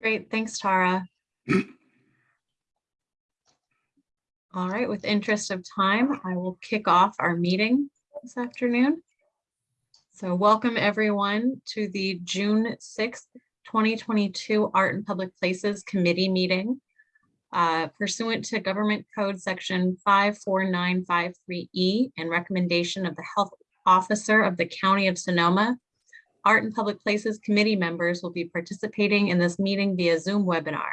Great, thanks, Tara. All right, with interest of time, I will kick off our meeting this afternoon. So welcome everyone to the June sixth, twenty twenty-two Art and Public Places Committee meeting. Uh, Pursuant to Government Code Section five four nine five three E and recommendation of the Health Officer of the County of Sonoma, Art and Public Places Committee members will be participating in this meeting via Zoom webinar.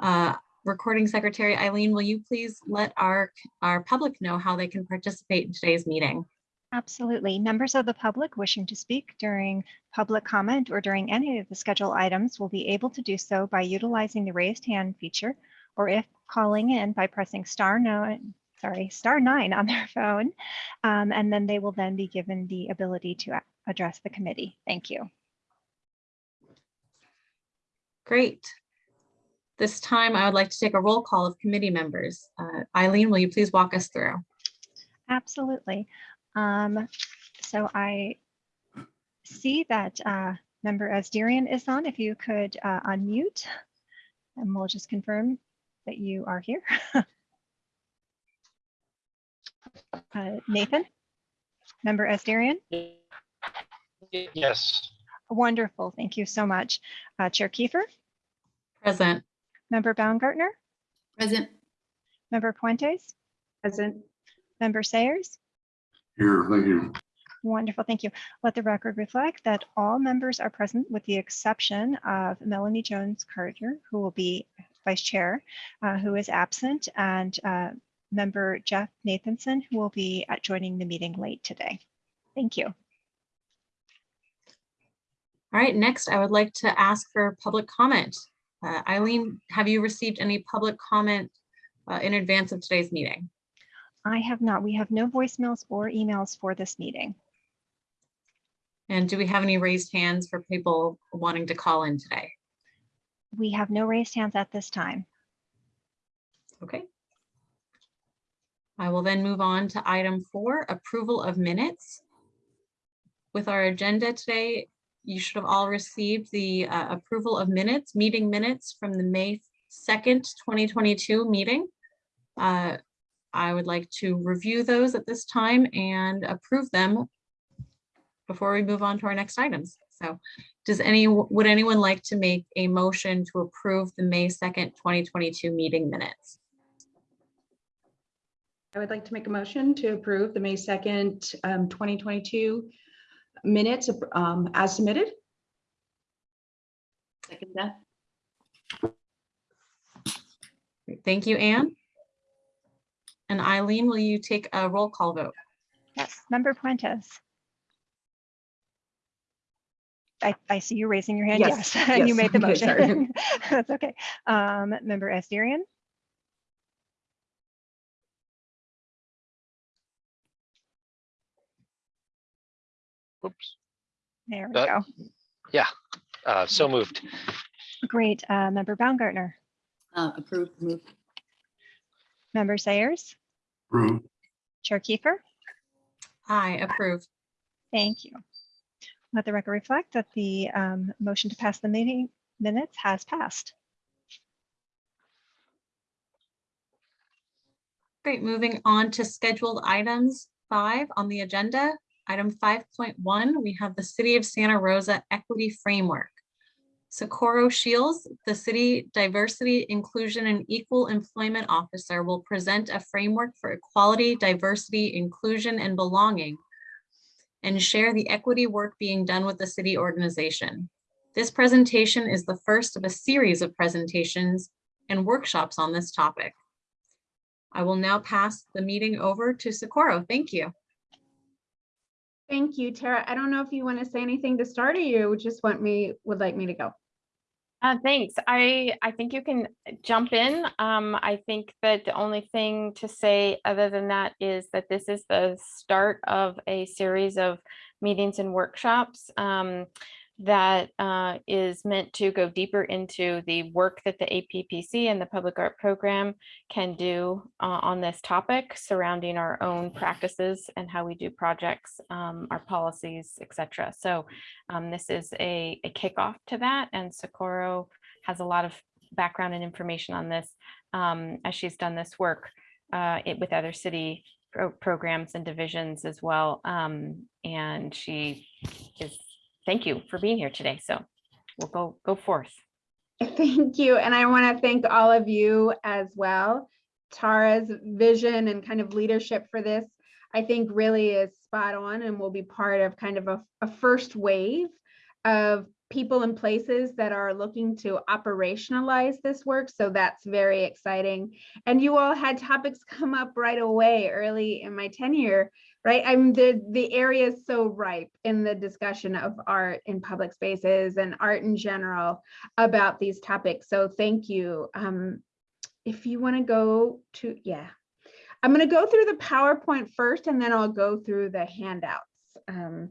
Uh, Recording Secretary Eileen, will you please let our, our public know how they can participate in today's meeting? Absolutely. Members of the public wishing to speak during public comment or during any of the scheduled items will be able to do so by utilizing the raised hand feature, or if calling in by pressing star nine, sorry, star nine on their phone. Um, and then they will then be given the ability to address the committee. Thank you. Great. This time, I would like to take a roll call of committee members. Uh, Eileen, will you please walk us through? Absolutely. Um, so I see that uh, member Asdarian is on. If you could uh, unmute, and we'll just confirm that you are here. Uh, Nathan, member Asdarian, Yes, wonderful. Thank you so much. Uh, Chair Kiefer, Present. member Baumgartner, Present. member Puentes, Present. member Sayers. Here, thank you. Wonderful, thank you. Let the record reflect that all members are present with the exception of Melanie Jones Carter, who will be vice chair, uh, who is absent, and uh, member Jeff Nathanson, who will be joining the meeting late today. Thank you. All right, next, I would like to ask for public comment. Uh, Eileen, have you received any public comment uh, in advance of today's meeting? I have not, we have no voicemails or emails for this meeting. And do we have any raised hands for people wanting to call in today? We have no raised hands at this time. Okay. I will then move on to item four, approval of minutes. With our agenda today, you should have all received the uh, approval of minutes, meeting minutes from the May 2nd, 2022 meeting. Uh, I would like to review those at this time and approve them before we move on to our next items. So does any, would anyone like to make a motion to approve the May 2nd, 2022 meeting minutes? I would like to make a motion to approve the May 2nd, um, 2022 minutes um, as submitted. Second that. Great, Thank you, Anne. And Eileen, will you take a roll call vote? Yes, member Puentes. I, I see you raising your hand. Yes, Yes, and you made the okay, motion. That's okay. Um, member Asdarian, oops, there we Uh, go. uh, so moved. Great. Uh, member Baumgartner, Uh, Approved, move. member Sayers, Approved. Chair Kiefer. Aye, approve. Thank you. Let the record reflect that the um, motion to pass the meeting minutes has passed. Great, moving on to scheduled items five on the agenda. Item five point one, we have the City of Santa Rosa Equity Framework. Socorro Shields, the City Diversity, Inclusion, and Equal Employment Officer will present a framework for equality, diversity, inclusion, and belonging and share the equity work being done with the city organization. This presentation is the first of a series of presentations and workshops on this topic. I will now pass the meeting over to Socorro. Thank you. Thank you, Tara. I don't know if you want to say anything to start or you just want me, would like me to go. Uh, thanks. I, I think you can jump in. Um, I think that the only thing to say other than that is that this is the start of a series of meetings and workshops. Um, that uh, is meant to go deeper into the work that the APPC and the Public Art Program can do uh, on this topic surrounding our own practices and how we do projects, um, our policies, etc. So um, this is a, a kickoff to that, and Socorro has a lot of background and information on this um, as she's done this work uh, it, with other city pro- programs and divisions as well. Um, and she is, thank you for being here today. So we'll go, go forth. Thank you. And I want to thank all of you as well. Tara's vision and kind of leadership for this, I think really is spot on and will be part of kind of a, a first wave of people and places that are looking to operationalize this work. So that's very exciting. And you all had topics come up right away early in my tenure, right? I'm the the area is so ripe in the discussion of art in public spaces and art in general about these topics. So thank you. Um, if you want to go to, yeah, I'm going to go through the PowerPoint first, and then I'll go through the handouts. Um,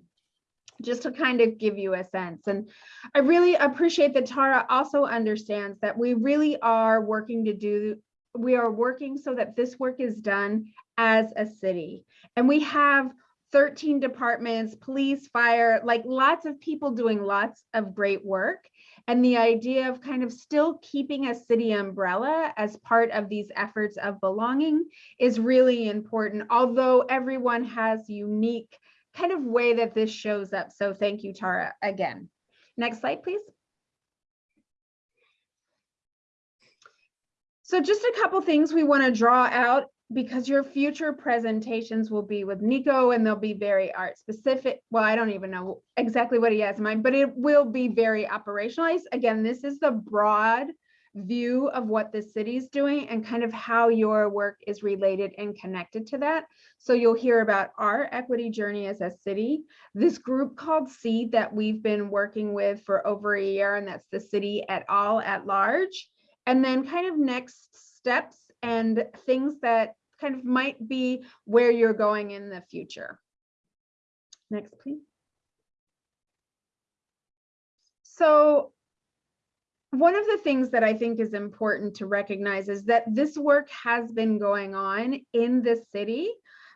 just to kind of give you a sense. And I really appreciate that Tara also understands that we really are working to do, we are working so that this work is done as a city. And we have 13 departments, police, fire, like lots of people doing lots of great work. And the idea of kind of still keeping a city umbrella as part of these efforts of belonging is really important, although everyone has unique kind of way that this shows up. So thank you, Tara, again. Next slide, please. So just a couple things we want to draw out because your future presentations will be with Nico and they'll be very art specific. Well, I don't even know exactly what he has in mind, but it will be very operationalized. Again, this is the broad view of what the city's doing and kind of how your work is related and connected to that. So you'll hear about our equity journey as a city, this group called SEED that we've been working with for over a year, and that's the city at all at large. And then kind of next steps and things that kind of might be where you're going in the future. Next, please. So one of the things that I think is important to recognize is that this work has been going on in the city,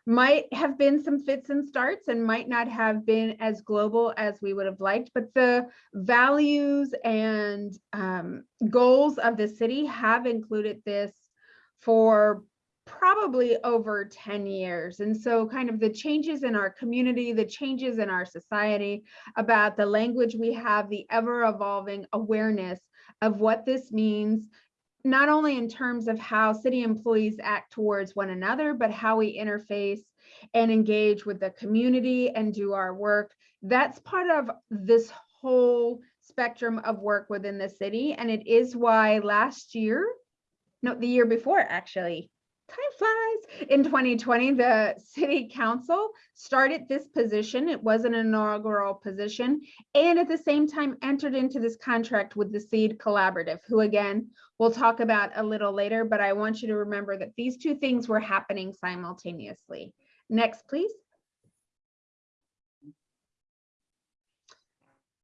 might have been some fits and starts and might not have been as global as we would have liked, but the values and um, goals of the city have included this for probably over 10 years. And so kind of the changes in our community, the changes in our society about the language we have, the ever evolving awareness of what this means, not only in terms of how city employees act towards one another, but how we interface and engage with the community and do our work. That's part of this whole spectrum of work within the city. And it is why last year, no, the year before actually, time flies. In 2020, the city council started this position. It was an inaugural position and at the same time entered into this contract with the Seed Collaborative, who again, we'll talk about a little later, but I want you to remember that these two things were happening simultaneously. Next, please.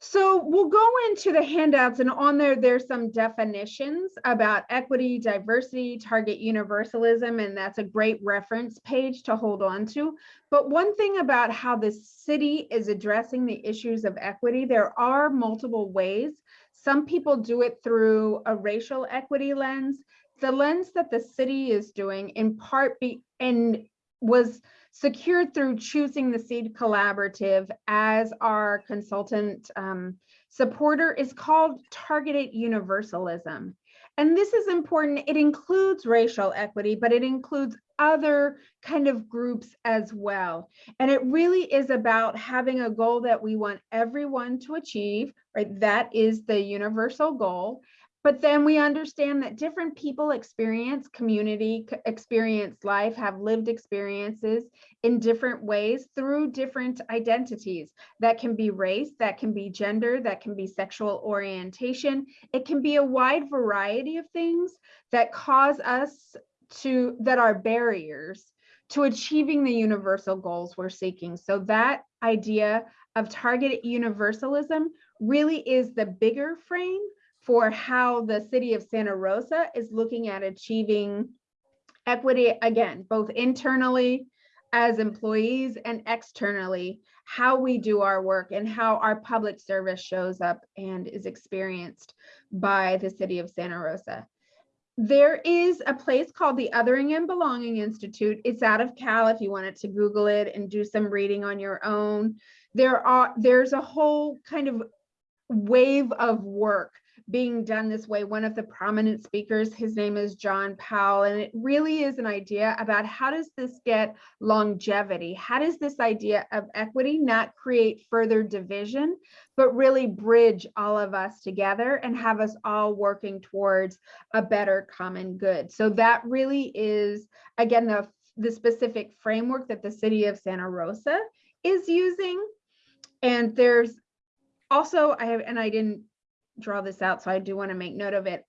So we'll go into the handouts and on there, there's some definitions about equity, diversity, target universalism, and that's a great reference page to hold on to. But one thing about how the city is addressing the issues of equity, there are multiple ways. Some people do it through a racial equity lens. The lens that the city is doing in part be and was secured through choosing the Seed Collaborative as our consultant um, supporter is called Targeted Universalism. And this is important. It includes racial equity, but it includes other kind of groups as well. And it really is about having a goal that we want everyone to achieve, right? That is the universal goal. But then we understand that different people experience community, experience life, have lived experiences in different ways through different identities. That can be race, that can be gender, that can be sexual orientation. It can be a wide variety of things that cause us to, that are barriers to achieving the universal goals we're seeking. So that idea of targeted universalism really is the bigger frame for how the city of Santa Rosa is looking at achieving equity, again, both internally as employees and externally, how we do our work and how our public service shows up and is experienced by the city of Santa Rosa. There is a place called the Othering and Belonging Institute. It's out of Cal if you wanted to Google it and do some reading on your own. There are, there's a whole kind of wave of work being done this way. One of the prominent speakers, his name is John Powell, and it really is an idea about how does this get longevity? How does this idea of equity not create further division, but really bridge all of us together and have us all working towards a better common good? So that really is, again, the, the specific framework that the city of Santa Rosa is using. And there's also, I have, and I didn't draw this out, so I do want to make note of it.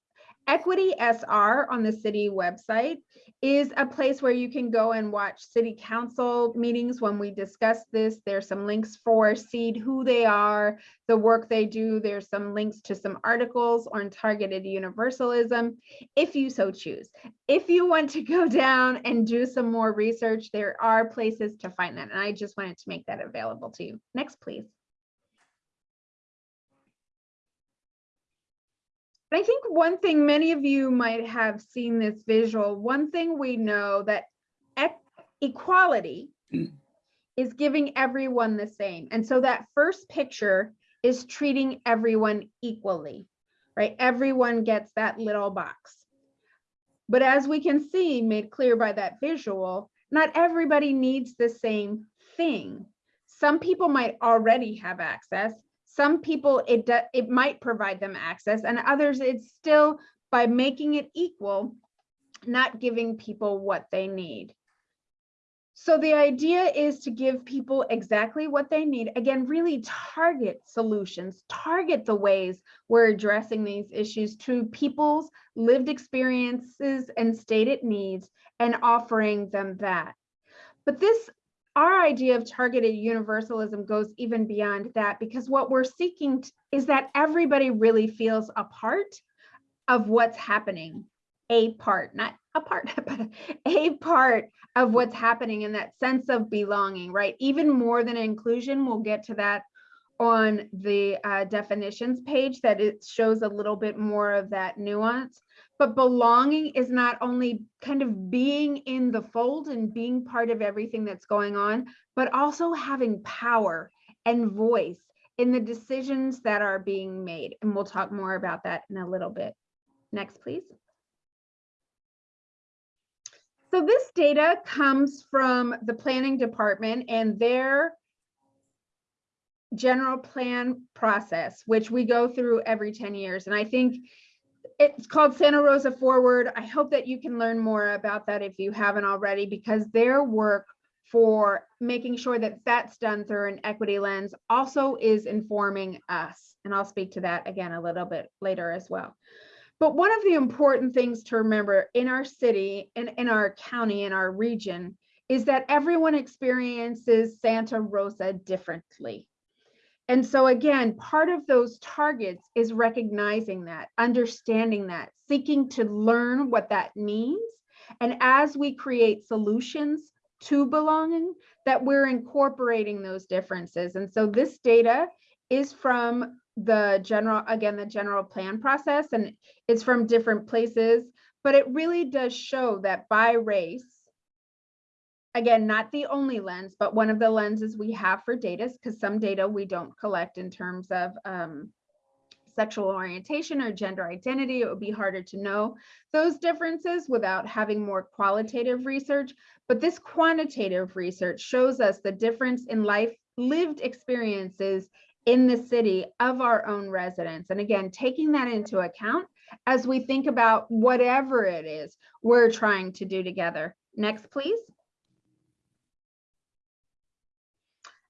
Equity SR on the city website is a place where you can go and watch city council meetings when we discuss this. There's some links for SEED, who they are, the work they do. There's some links to some articles on targeted universalism, if you so choose. If you want to go down and do some more research, there are places to find that. And I just wanted to make that available to you. Next, please. I think one thing many of you might have seen this visual, one thing we know that ec- equality is giving everyone the same. And so that first picture is treating everyone equally, right? Everyone gets that little box. But as we can see, made clear by that visual, not everybody needs the same thing. Some people might already have access, some people it it might provide them access and others it's still by making it equal not giving people what they need. So the idea is to give people exactly what they need. Again really target solutions target the ways we're addressing these issues to people's lived experiences and stated needs and offering them that. But this our idea of targeted universalism goes even beyond that because what we're seeking is that everybody really feels a part of what's happening a part not a part but a part of what's happening in that sense of belonging right? Even more than inclusion we'll get to that on the uh, definitions page that it shows a little bit more of that nuance but belonging is not only kind of being in the fold and being part of everything that's going on, but also having power and voice in the decisions that are being made. And we'll talk more about that in a little bit. Next, please. So this data comes from the planning department and their general plan process, which we go through every 10 years. And I think it's called Santa Rosa Forward. I hope that you can learn more about that if you haven't already, because their work for making sure that that's done through an equity lens also is informing us. And I'll speak to that again a little bit later as well. But one of the important things to remember in our city and in our county, in our region, is that everyone experiences Santa Rosa differently. And so again, part of those targets is recognizing that, understanding that, seeking to learn what that means. And as we create solutions to belonging, that we're incorporating those differences. And so this data is from the general, again, the general plan process, and it's from different places, but it really does show that by race, again, not the only lens, but one of the lenses we have for data, because some data we don't collect in terms of um, sexual orientation or gender identity, it would be harder to know those differences without having more qualitative research. But this quantitative research shows us the difference in life lived experiences in the city of our own residents. And again, taking that into account as we think about whatever it is we're trying to do together. Next, please.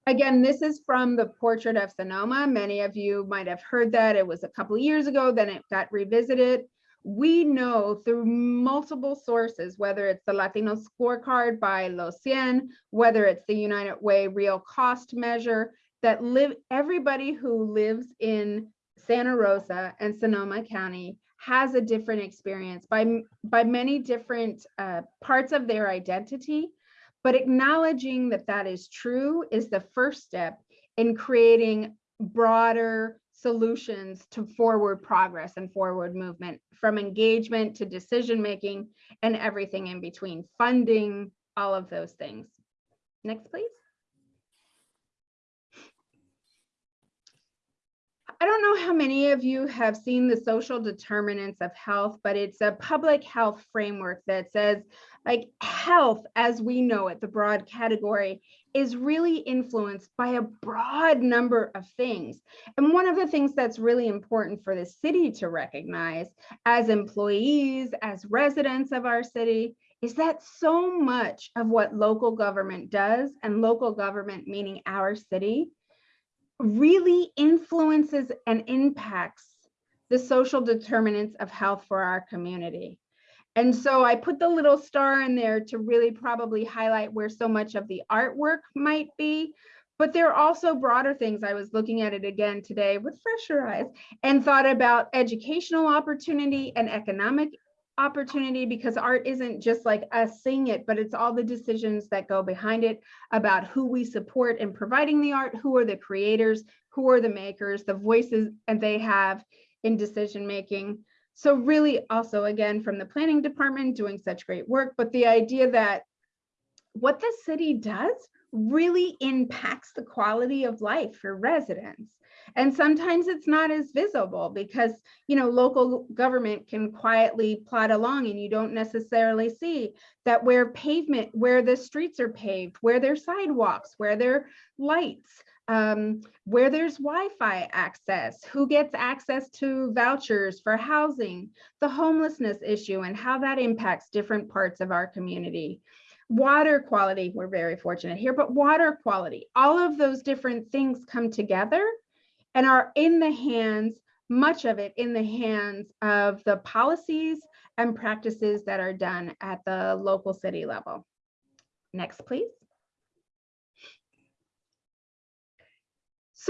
Again, this is from the Portrait of Sonoma. Many of you might have heard that. It was a couple years ago, then it got revisited. We know through multiple sources, whether it's the Latino scorecard by Los Cien, whether it's the United Way real cost measure, that live, everybody who lives in Santa Rosa and Sonoma County has a different experience by, by many different uh, parts of their identity. But acknowledging that that is true is the first step in creating broader solutions to forward progress and forward movement, from engagement to decision-making and everything in between, funding, all of those things. Next, please. I don't know how many of you have seen the social determinants of health, but it's a public health framework that says like health as we know it, the broad category is really influenced by a broad number of things. And one of the things that's really important for the city to recognize as employees, as residents of our city, is that so much of what local government does, and local government meaning our city, really influences and impacts the social determinants of health for our community. And so I put the little star in there to really probably highlight where so much of the artwork might be. But there are also broader things. I was looking at it again today with fresher eyes and thought about educational opportunity and economic opportunity because art isn't just like us seeing it, but it's all the decisions that go behind it about who we support in providing the art, who are the creators, who are the makers, the voices and they have in decision making. So really also again from the planning department doing such great work, but the idea that what the city does really impacts the quality of life for residents. And sometimes it's not as visible because, you know, local government can quietly plod along and you don't necessarily see that where pavement, where the streets are paved, where there's sidewalks, where there are lights, um, where there's Wi-Fi access, who gets access to vouchers for housing, the homelessness issue and how that impacts different parts of our community. Water quality, we're very fortunate here, but water quality, all of those different things come together and are in the hands, much of it in the hands of the policies and practices that are done at the local city level. Next, please.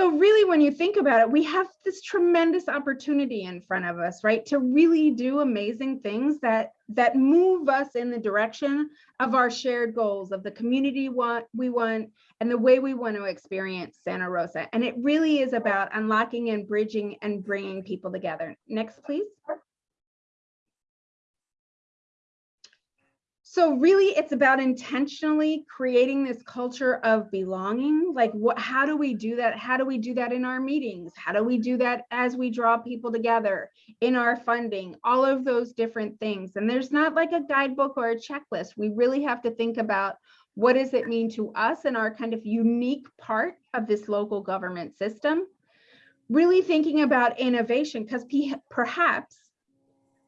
So really, when you think about it, we have this tremendous opportunity in front of us, right? To really do amazing things that that move us in the direction of our shared goals of the community want we want and the way we want to experience Santa Rosa. And it really is about unlocking and bridging and bringing people together. Next, please. So really, it's about intentionally creating this culture of belonging. Like what, how do we do that? How do we do that in our meetings? How do we do that as we draw people together in our funding? All of those different things. And there's not like a guidebook or a checklist. We really have to think about what does it mean to us and our kind of unique part of this local government system? Really thinking about innovation because perhaps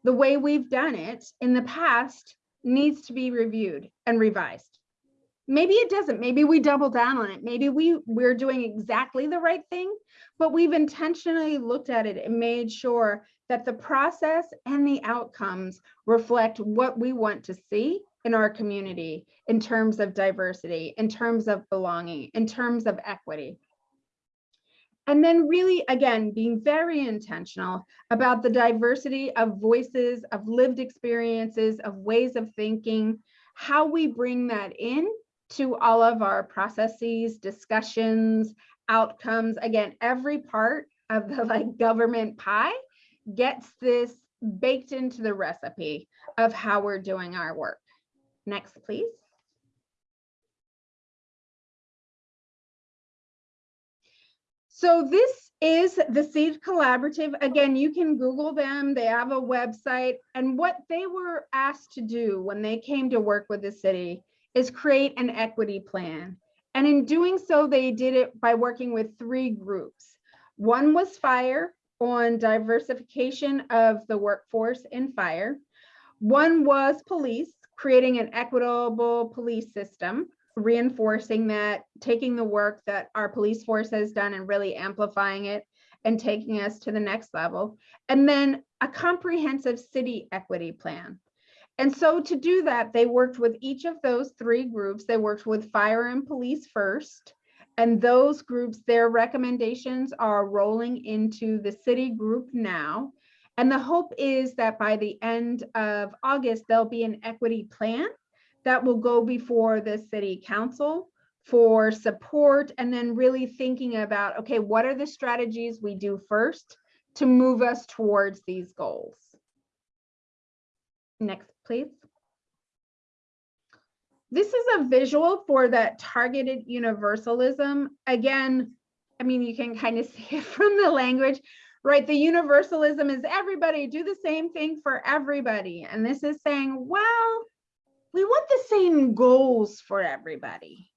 the way we've done it in the past needs to be reviewed and revised. Maybe it doesn't, maybe we double down on it. Maybe we, we're doing exactly the right thing, but we've intentionally looked at it and made sure that the process and the outcomes reflect what we want to see in our community in terms of diversity, in terms of belonging, in terms of equity. And then really, again, being very intentional about the diversity of voices, of lived experiences, of ways of thinking, how we bring that in to all of our processes, discussions, outcomes. Again, every part of the like government pie gets this baked into the recipe of how we're doing our work. Next, please. So this is the Seed Collaborative. Again, you can Google them. They have a website. And what they were asked to do when they came to work with the city is create an equity plan. And in doing so, they did it by working with three groups. One was fire on diversification of the workforce in fire. One was police, creating an equitable police system reinforcing that, taking the work that our police force has done and really amplifying it and taking us to the next level. And then a comprehensive city equity plan. And so to do that, they worked with each of those three groups. They worked with fire and police first, And those groups, their recommendations are rolling into the city group now. And the hope is that by the end of August, there'll be an equity plan that will go before the city council for support and then really thinking about, okay, what are the strategies we do first to move us towards these goals? Next, please. This is a visual for that targeted universalism. Again, I mean, you can kind of see it from the language, right? The universalism is everybody do the same thing for everybody. And this is saying, well, we want the same goals for everybody.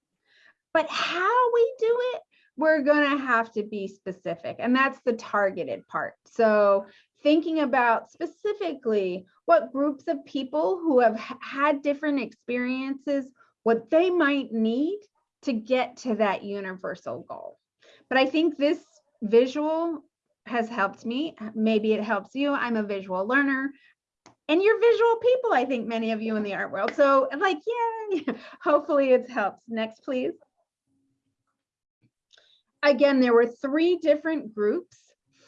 But how we do it, we're going to have to be specific. And that's the targeted part. So thinking about specifically what groups of people who have had different experiences, what they might need to get to that universal goal. But I think this visual has helped me. Maybe it helps you. I'm a visual learner. And you're visual people, I think many of you in the art world. So like, yay, hopefully it helps. Next, please. Again, there were three different groups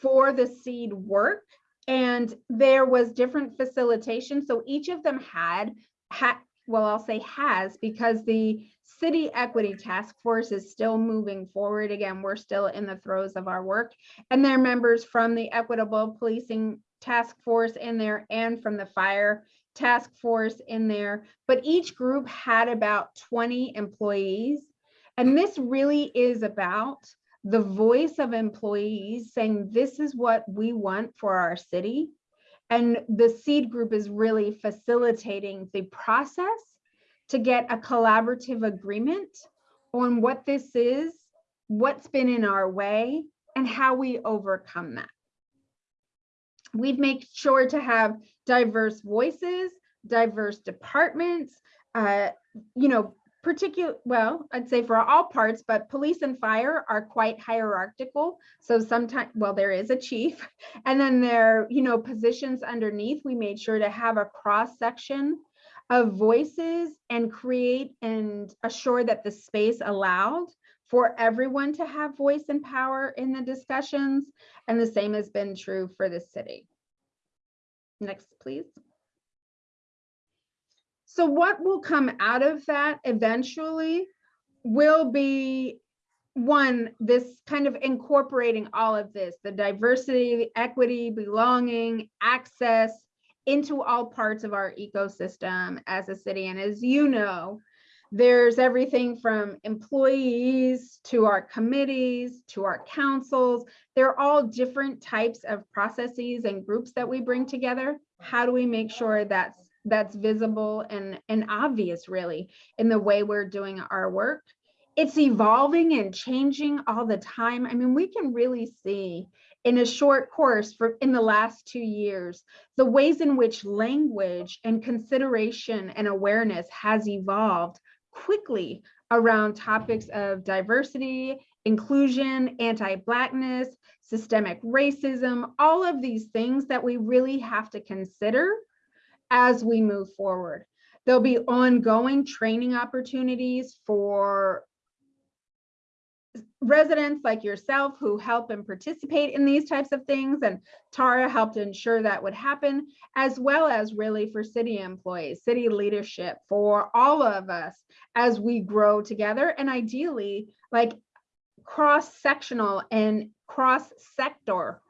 for the seed work and there was different facilitation. So each of them had, had, well, I'll say has because the city equity task force is still moving forward. Again, we're still in the throes of our work and there are members from the equitable policing task force in there and from the fire task force in there. But each group had about 20 employees. And this really is about the voice of employees saying, this is what we want for our city. And the seed group is really facilitating the process to get a collaborative agreement on what this is, what's been in our way, and how we overcome that. We've made sure to have diverse voices, diverse departments, uh, you know, particular, well, I'd say for all parts, but police and fire are quite hierarchical. So sometimes, well, there is a chief and then there, you know, positions underneath, we made sure to have a cross section of voices and create and assure that the space allowed for everyone to have voice and power in the discussions. And the same has been true for the city. Next, please. So what will come out of that eventually will be one, this kind of incorporating all of this, the diversity, equity, belonging, access into all parts of our ecosystem as a city. And as you know, there's everything from employees to our committees to our councils. They're all different types of processes and groups that we bring together. How do we make sure that's that's visible and and obvious really in the way we're doing our work? It's evolving and changing all the time. I mean, we can really see in a short course for in the last two years, the ways in which language and consideration and awareness has evolved quickly around topics of diversity, inclusion, anti-blackness, systemic racism, all of these things that we really have to consider as we move forward. There'll be ongoing training opportunities for residents like yourself who help and participate in these types of things and Tara helped ensure that would happen as well as really for city employees, city leadership, for all of us as we grow together and ideally like cross-sectional and cross-sector,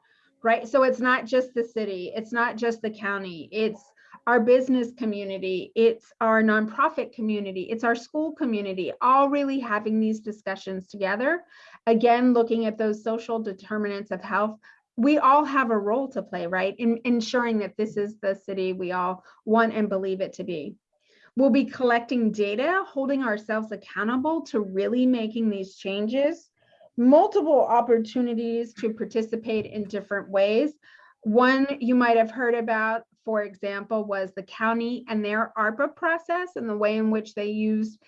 right? So it's not just the city, it's not just the county, it's our business community, it's our nonprofit community, it's our school community, all really having these discussions together. Again, looking at those social determinants of health, we all have a role to play, right? In ensuring that this is the city we all want and believe it to be. We'll be collecting data, holding ourselves accountable to really making these changes, multiple opportunities to participate in different ways. One you might have heard about for example, was the county and their ARPA process and the way in which they used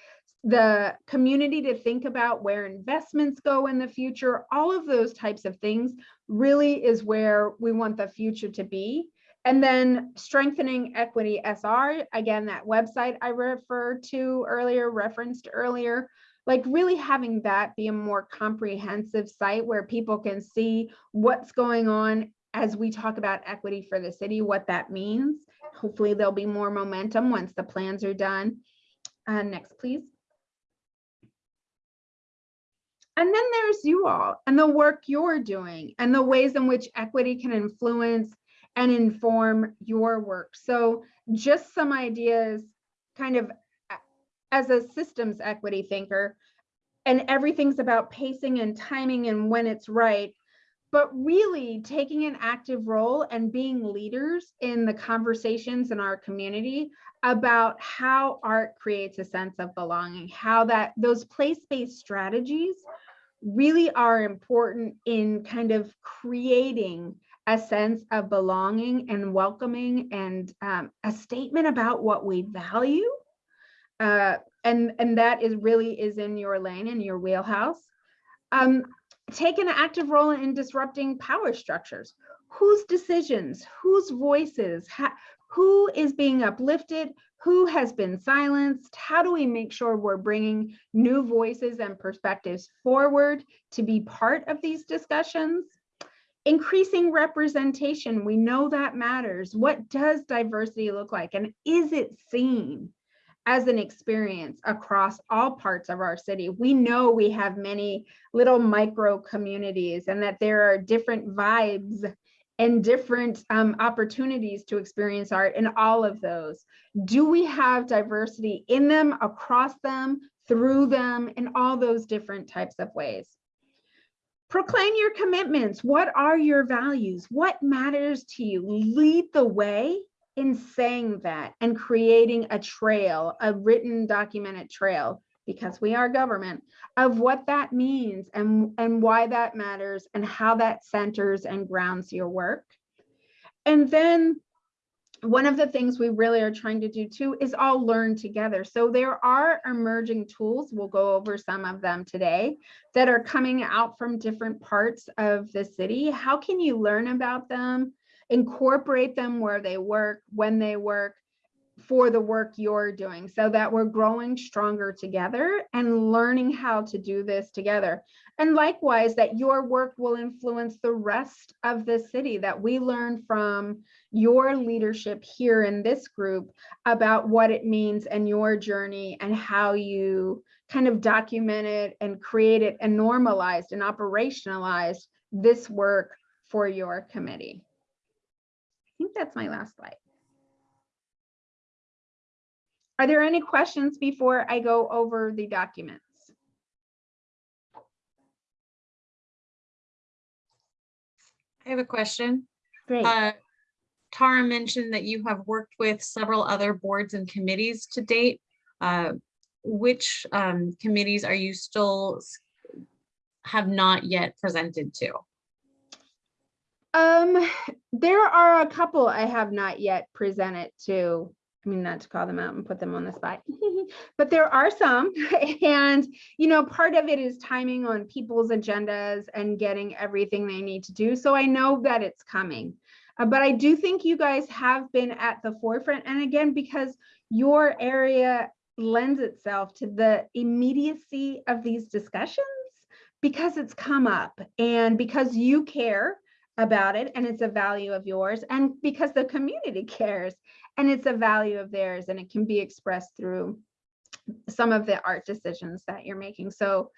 the community to think about where investments go in the future, all of those types of things really is where we want the future to be. And then strengthening equity SR, again, that website I referred to earlier, referenced earlier, like really having that be a more comprehensive site where people can see what's going on as we talk about equity for the city, what that means. Hopefully there'll be more momentum once the plans are done. Uh, next, please. And then there's you all and the work you're doing and the ways in which equity can influence and inform your work. So just some ideas kind of as a systems equity thinker and everything's about pacing and timing and when it's right but really taking an active role and being leaders in the conversations in our community about how art creates a sense of belonging, how that those place-based strategies really are important in kind of creating a sense of belonging and welcoming and um, a statement about what we value. Uh, and, and that is really is in your lane, in your wheelhouse. Um, take an active role in disrupting power structures. Whose decisions, whose voices, who is being uplifted, who has been silenced? How do we make sure we're bringing new voices and perspectives forward to be part of these discussions? Increasing representation, we know that matters. What does diversity look like and is it seen? As an experience across all parts of our city. We know we have many little micro communities and that there are different vibes and different um, opportunities to experience art in all of those. Do we have diversity in them, across them, through them, in all those different types of ways? Proclaim your commitments. What are your values? What matters to you? Lead the way in saying that and creating a trail, a written documented trail, because we are government, of what that means and, and why that matters and how that centers and grounds your work. And then one of the things we really are trying to do too is all learn together. So there are emerging tools, we'll go over some of them today, that are coming out from different parts of the city. How can you learn about them? Incorporate them where they work, when they work, for the work you're doing so that we're growing stronger together and learning how to do this together. And likewise, that your work will influence the rest of the city, that we learn from your leadership here in this group about what it means and your journey and how you kind of documented and created and normalized and operationalized this work for your committee. I think that's my last slide. Are there any questions before I go over the documents? I have a question. Great. Uh, Tara mentioned that you have worked with several other boards and committees to date. Uh, Which um, committees are you still have not yet presented to? Um, there are a couple I have not yet presented to, I mean, not to call them out and put them on the spot, but there are some. And, you know, part of it is timing on people's agendas and getting everything they need to do. So I know that it's coming. Uh, but I do think you guys have been at the forefront. And again, because your area lends itself to the immediacy of these discussions because it's come up and because you care about it and it's a value of yours and because the community cares and it's a value of theirs and it can be expressed through some of the art decisions that you're making. So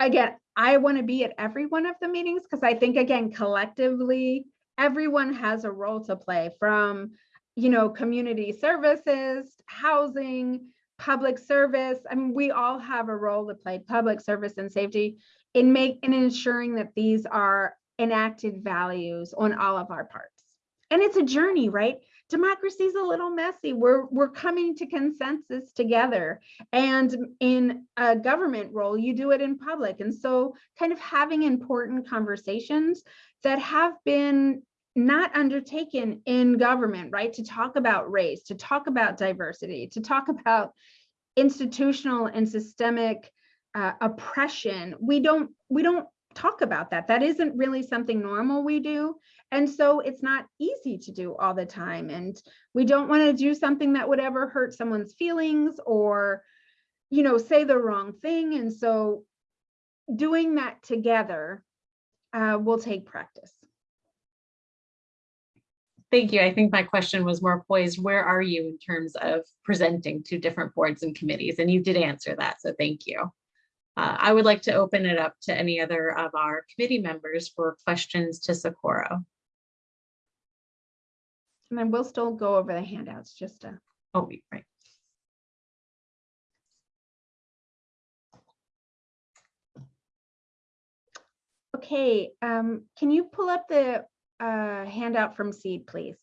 again, I want to be at every one of the meetings because I think again, collectively, everyone has a role to play from, you know, community services, housing, public service. I mean, we all have a role to play, public service and safety in make in ensuring that these are enacted values on all of our parts. And it's a journey, right? Democracy is a little messy. We're we're coming to consensus together. And in a government role, you do it in public. And so kind of having important conversations that have been not undertaken in government, right? To talk about race, to talk about diversity, to talk about institutional and systemic uh, oppression. We don't we don't talk about that. That isn't really something normal we do. And so it's not easy to do all the time. And we don't want to do something that would ever hurt someone's feelings or, you know, say the wrong thing. And so doing that together uh, will take practice. Thank you. I think my question was more poised, where are you in terms of presenting to different boards and committees? And you did answer that, so thank you. Uh, I would like to open it up to any other of our committee members for questions to Socorro. And then we'll still go over the handouts just to. Oh, right. Okay, um, can you pull up the uh, handout from Seed, please?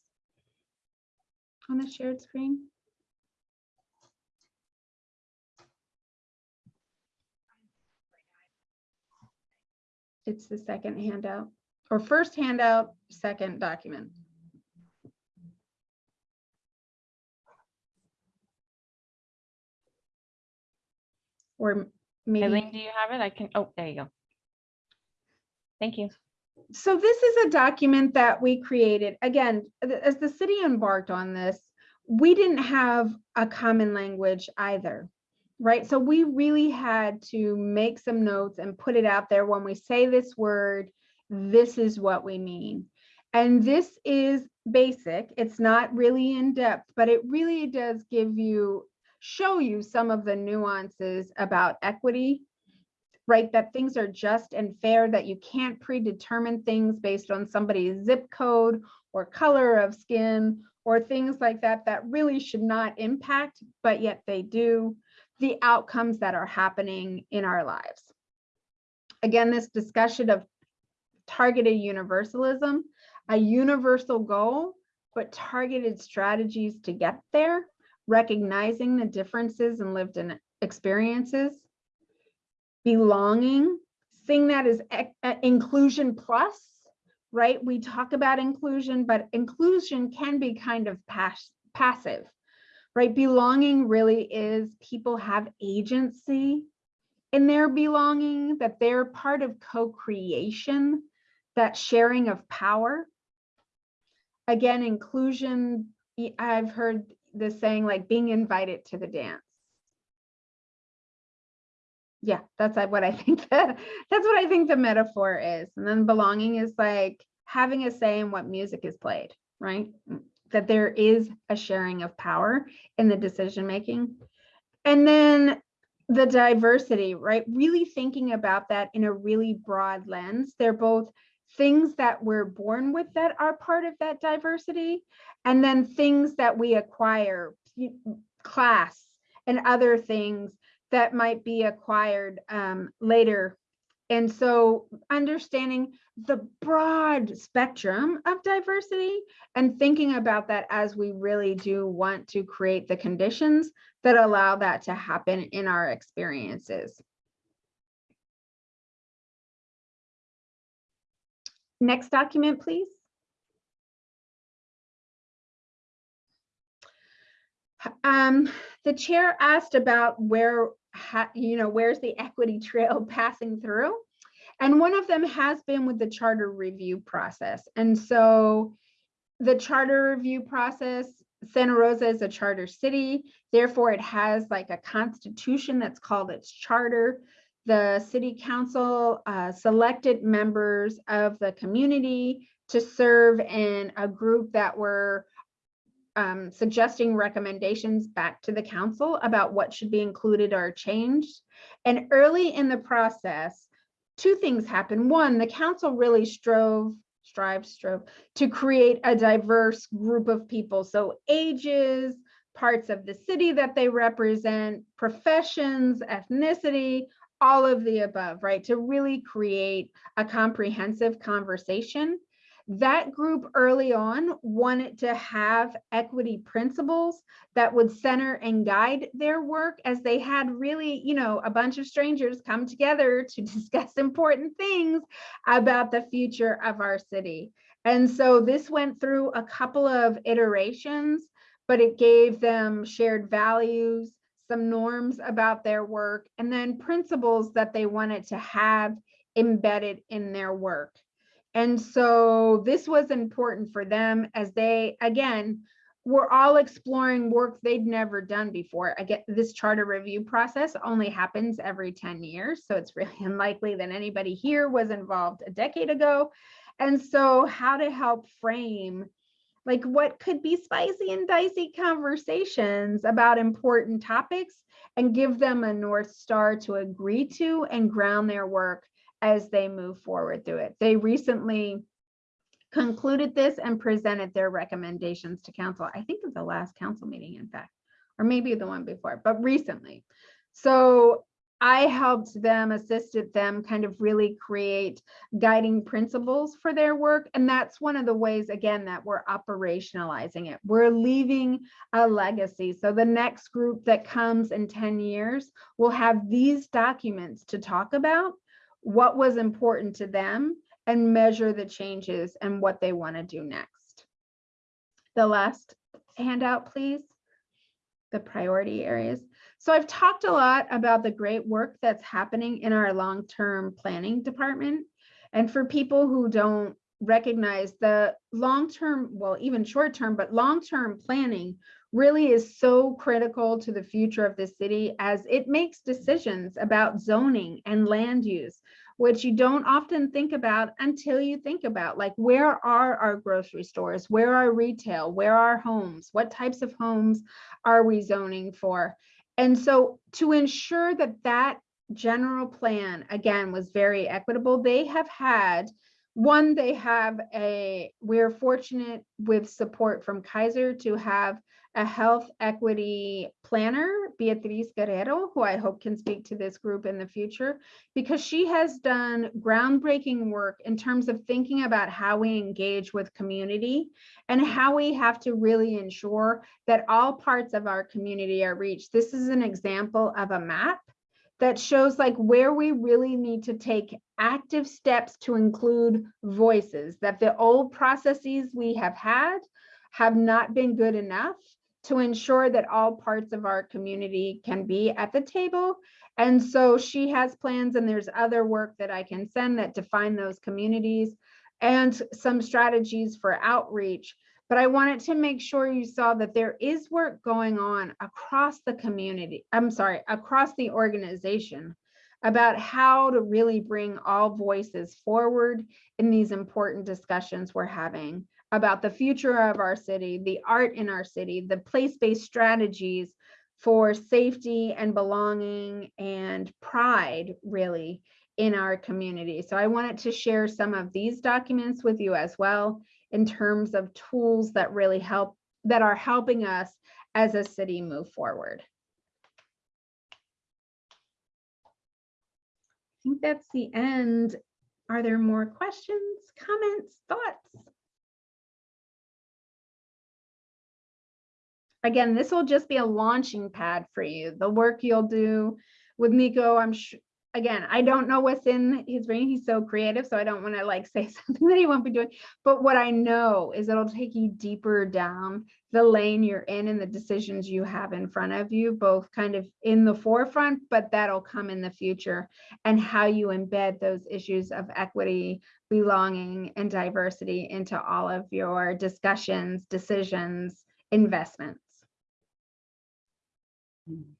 On the shared screen? It's the second handout, or first handout, second document. Or maybe. Eileen, do you have it? I can, oh, there you go. Thank you. so this is a document that we created, again, as the city embarked on this, we didn't have a common language either, right? So we really had to make some notes and put it out there. When we say this word, this is what we mean. And this is basic, it's not really in depth, but it really does give you, show you some of the nuances about equity right? That things are just and fair, that you can't predetermine things based on somebody's zip code or color of skin or things like that, that really should not impact, but yet they do, the outcomes that are happening in our lives. Again, this discussion of targeted universalism, a universal goal, but targeted strategies to get there, recognizing the differences in lived in experiences, belonging, seeing that as inclusion plus, right? We talk about inclusion, but inclusion can be kind of pass- passive, right? Belonging really is people have agency in their belonging, that they're part of co-creation, that sharing of power. Again, inclusion, I've heard the saying like being invited to the dance yeah, that's uh, what I think that that's what I think the metaphor is. And then belonging is like having a say in what music is played, right? That there is a sharing of power in the decision making. And then the diversity, right? Really thinking about that in a really broad lens. They're both things that we're born with that are part of that diversity, and then things that we acquire, class and other things that might be acquired um, later. And so understanding the broad spectrum of diversity and thinking about that as we really do want to create the conditions that allow that to happen in our experiences. Next document, please. Um, the chair asked about where, you know, where's the equity trail passing through? And one of them has been with the charter review process. And so the charter review process, Santa Rosa is a charter city, therefore it has like a constitution that's called its charter. The city council uh, selected members of the community to serve in a group that were um, suggesting recommendations back to the council about what should be included or changed. And early in the process, two things happened. One, the council really strove, strive, strove to create a diverse group of people. So ages, parts of the city that they represent, professions, ethnicity, all of the above, right? To really create a comprehensive conversation that group early on wanted to have equity principles that would center and guide their work as they had really, you know, a bunch of strangers come together to discuss important things about the future of our city. And so this went through a couple of iterations, but it gave them shared values, some norms about their work, and then principles that they wanted to have embedded in their work. And so this was important for them as they, again, we're all exploring work they'd never done before. I get this charter review process only happens every 10 years. So it's really unlikely that anybody here was involved a decade ago. And so how to help frame like what could be spicy and dicey conversations about important topics and give them a North Star to agree to and ground their work as they move forward through it. They recently concluded this and presented their recommendations to council. I think at the last council meeting, in fact, or maybe the one before, but recently. So I helped them, assisted them kind of really create guiding principles for their work. And that's one of the ways, again, that we're operationalizing it. We're leaving a legacy. So the next group that comes in 10 years will have these documents to talk about what was important to them and measure the changes and what they want to do next. The last handout, please. The priority areas. So I've talked a lot about the great work that's happening in our long-term planning department. And for people who don't recognize the long-term, well, even short-term, but long-term planning really is so critical to the future of the city as it makes decisions about zoning and land use, which you don't often think about until you think about like where are our grocery stores, where are retail, where are homes, what types of homes are we zoning for? And so to ensure that that general plan, again, was very equitable, they have had, one, they have a, we're fortunate with support from Kaiser to have a health equity planner, Beatriz Guerrero, who I hope can speak to this group in the future, because she has done groundbreaking work in terms of thinking about how we engage with community and how we have to really ensure that all parts of our community are reached. This is an example of a map that shows like where we really need to take active steps to include voices, that the old processes we have had have not been good enough to ensure that all parts of our community can be at the table. And so she has plans and there's other work that I can send that define those communities and some strategies for outreach. But I wanted to make sure you saw that there is work going on across the community, I'm sorry, across the organization about how to really bring all voices forward in these important discussions we're having about the future of our city, the art in our city, the place-based strategies for safety and belonging and pride really in our community. So I wanted to share some of these documents with you as well in terms of tools that really help, that are helping us as a city move forward. Think that's the end. Are there more questions, comments, thoughts? Again, this will just be a launching pad for you. The work you'll do with Nico, I'm sure, again, I don't know what's in his brain. He's so creative, so I don't want to like say something that he won't be doing. But what I know is it'll take you deeper down the lane you're in and the decisions you have in front of you, both kind of in the forefront, but that'll come in the future and how you embed those issues of equity, belonging, and diversity into all of your discussions, decisions, investments. Hmm.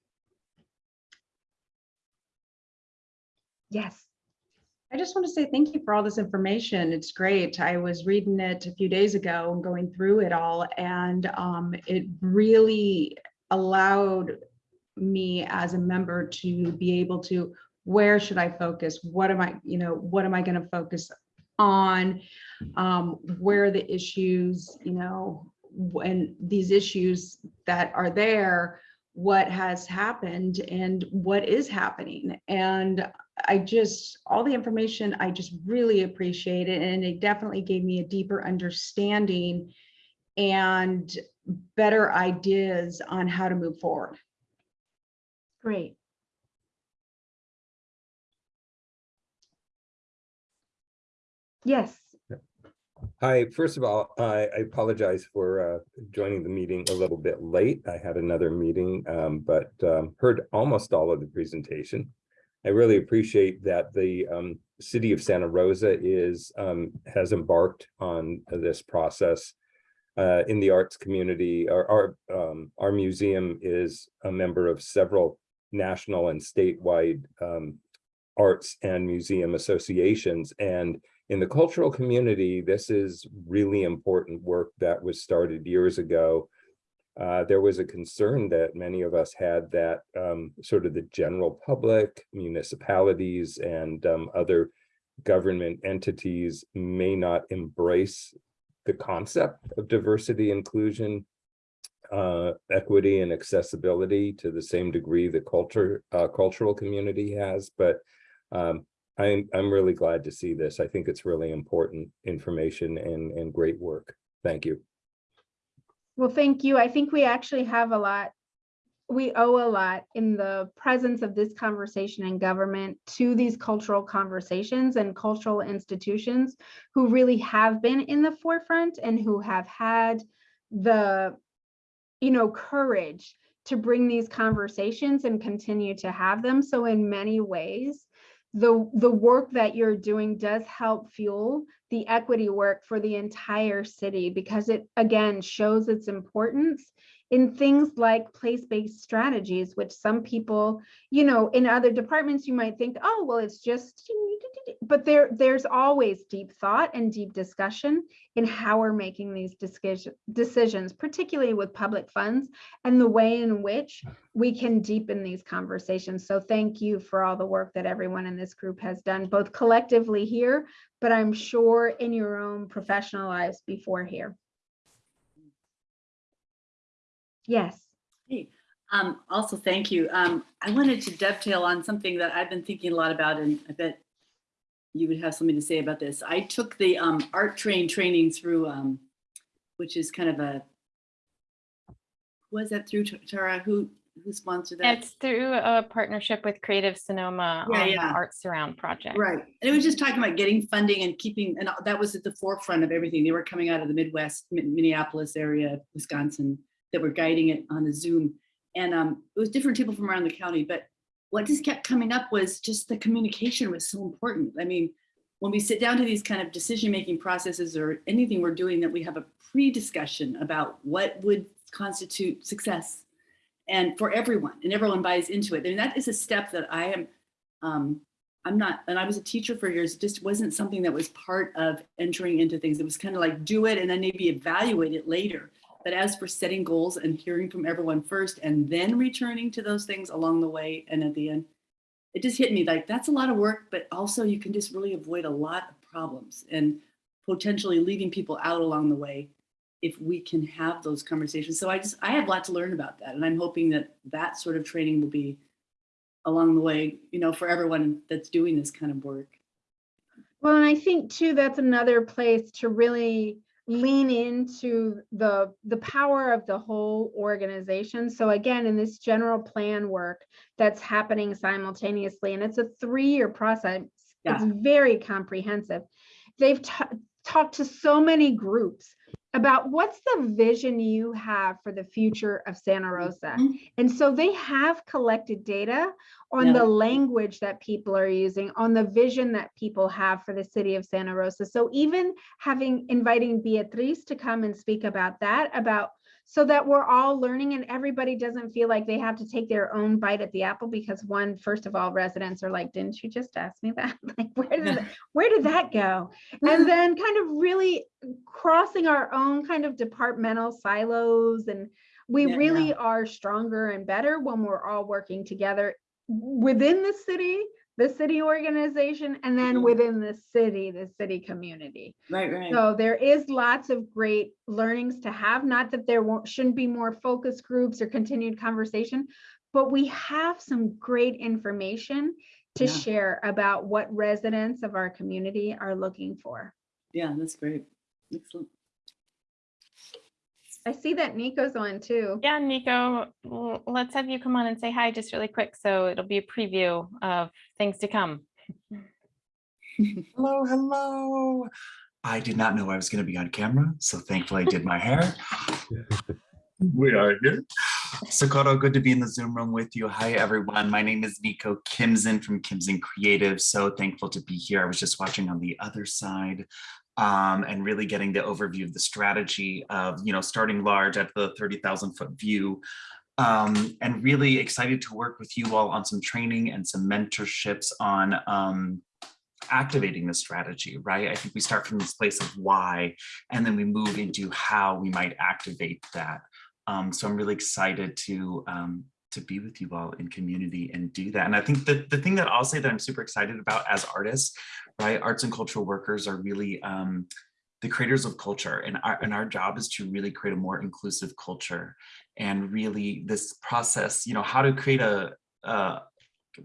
Yes. I just want to say thank you for all this information. It's great. I was reading it a few days ago and going through it all, and um, it really allowed me as a member to be able to, where should I focus? What am I, you know, what am I going to focus on? Um, where are the issues, you know, when these issues that are there, what has happened and what is happening. And I just, all the information, I just really appreciate it. And it definitely gave me a deeper understanding and better ideas on how to move forward. Great. Yes. Hi, first of all, I I apologize for uh, joining the meeting a little bit late. I had another meeting, um, but um, heard almost all of the presentation. I really appreciate that the um, city of Santa Rosa is um, has embarked on this process uh, in the arts community. Our, our, um, our museum is a member of several national and statewide um, arts and museum associations. And in the cultural community, this is really important work that was started years ago. Uh, there was a concern that many of us had that um, sort of the general public, municipalities, and um, other government entities may not embrace the concept of diversity, inclusion, uh, equity, and accessibility to the same degree the culture, uh, cultural community has. But um, I'm, I'm really glad to see this. I think it's really important information and, and great work. Thank you. Well, thank you. I think we actually have a lot, we owe a lot in the presence of this conversation in government to these cultural conversations and cultural institutions who really have been in the forefront and who have had the, you know, courage to bring these conversations and continue to have them. So in many ways, the, the work that you're doing does help fuel the equity work for the entire city because it, again, shows its importance in things like place-based strategies, which some people, you know, in other departments, you might think, oh, well, it's just, but there, there's always deep thought and deep discussion in how we're making these decision- decisions, particularly with public funds and the way in which we can deepen these conversations. So thank you for all the work that everyone in this group has done, both collectively here, but I'm sure in your own professional lives before here. Yes. Hey, um, also, thank you. Um, I wanted to dovetail on something that I've been thinking a lot about, and I bet you would have something to say about this. I took the um, art train training through, um, which is kind of a, was that through Tara? Who who sponsored that? It's through a partnership with Creative Sonoma Yeah, on the. Art Surround project. Right. And it was just talking about getting funding and keeping, and that was at the forefront of everything. They were coming out of the Midwest, Minneapolis area, Wisconsin, that were guiding it on a Zoom. And um, it was different people from around the county, but what just kept coming up was just the communication was so important. I mean, when we sit down to these kind of decision-making processes or anything we're doing, that we have a pre-discussion about what would constitute success and for everyone, and everyone buys into it. And that is a step that I am, um, I'm not, and I was a teacher for years, it just wasn't something that was part of entering into things. It was kind of like do it and then maybe evaluate it later. But as for setting goals and hearing from everyone first and then returning to those things along the way and at the end, it just hit me like that's a lot of work, but also you can just really avoid a lot of problems and potentially leaving people out along the way if we can have those conversations. So I just, I have a lot to learn about that. And I'm hoping that that sort of training will be along the way, you know, for everyone that's doing this kind of work. Well, and I think too, that's another place to really lean into the the power of the whole organization. So again, in this general plan work that's happening simultaneously, and it's a three-year process. It's very comprehensive. They've talked to so many groups about what's the vision you have for the future of Santa Rosa. Mhm. And so they have collected data on Yeah. the language that people are using, on the vision that people have for the city of Santa Rosa. So even having inviting Beatriz to come and speak about that, about so that we're all learning and everybody doesn't feel like they have to take their own bite at the apple because one, first of all, residents are like, didn't you just ask me that? Like, where did, that- where did that go? And then kind of really crossing our own kind of departmental silos and we Yeah, really are stronger and better when we're all working together within the city, the city organization, and then Mhm. within the city, the city community. Right, right. So there is lots of great learnings to have, not that there won't, shouldn't be more focus groups or continued conversation, but we have some great information to Yeah. share about what residents of our community are looking for. Yeah, that's great. Excellent. I see that Nico's on too. Yeah, Nico, let's have you come on and say hi just really quick. So it'll be a preview of things to come. Hello, hello. I did not know I was going to be on camera, so thankfully I did my hair. We are here. Socorro, good to be in the Zoom room with you. Hi, everyone. My name is Nico Kimson from Kimson Creative. So thankful to be here. I was just watching on the other side um, and really getting the overview of the strategy of, you know, starting large at the 30,000 foot view um, and really excited to work with you all on some training and some mentorships on um, activating the strategy, right? I think we start from this place of why, and then we move into how we might activate that. Um, so I'm really excited to um, to be with you all in community and do that. And I think the, the thing that I'll say that I'm super excited about as artists, right? Arts and cultural workers are really um, the creators of culture and our, and our job is to really create a more inclusive culture and really this process, you know, how to create a, a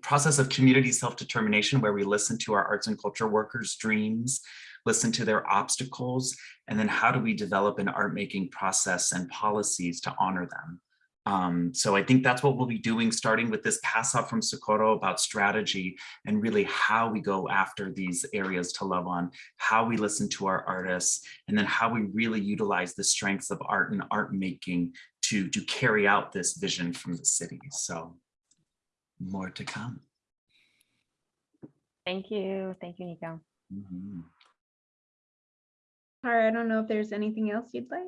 process of community self-determination where we listen to our arts and culture workers' dreams, listen to their obstacles, and then how do we develop an art making process and policies to honor them. Um, so I think that's what we'll be doing, starting with this pass off from Socorro about strategy and really how we go after these areas to love on, how we listen to our artists, and then how we really utilize the strengths of art and art making to, to carry out this vision from the city. So more to come. Thank you. Thank you, Nico. Mhm. Tara, I don't know if there's anything else you'd like.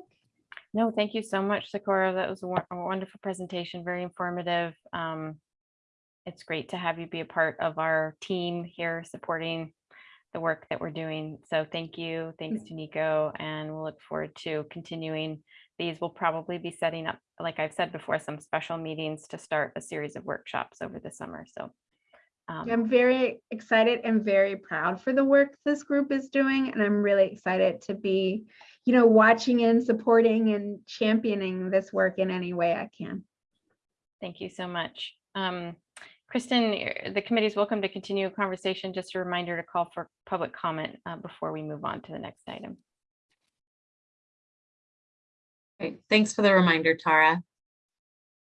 No, thank you so much, Socorro. That was a a wonderful presentation, very informative. Um, It's great to have you be a part of our team here supporting the work that we're doing. So thank you. Thanks to Nico, and we'll look forward to continuing. These We'll probably be setting up, like I've said before, some special meetings to start a series of workshops over the summer. So um, I'm very excited and very proud for the work this group is doing. And I'm really excited to be, you know, watching and supporting and championing this work in any way I can. Thank you so much. Um, Kristen, eh, the committee is welcome to continue a conversation. Just a reminder to call for public comment uh, before we move on to the next item. Great, thanks for the reminder, Tara.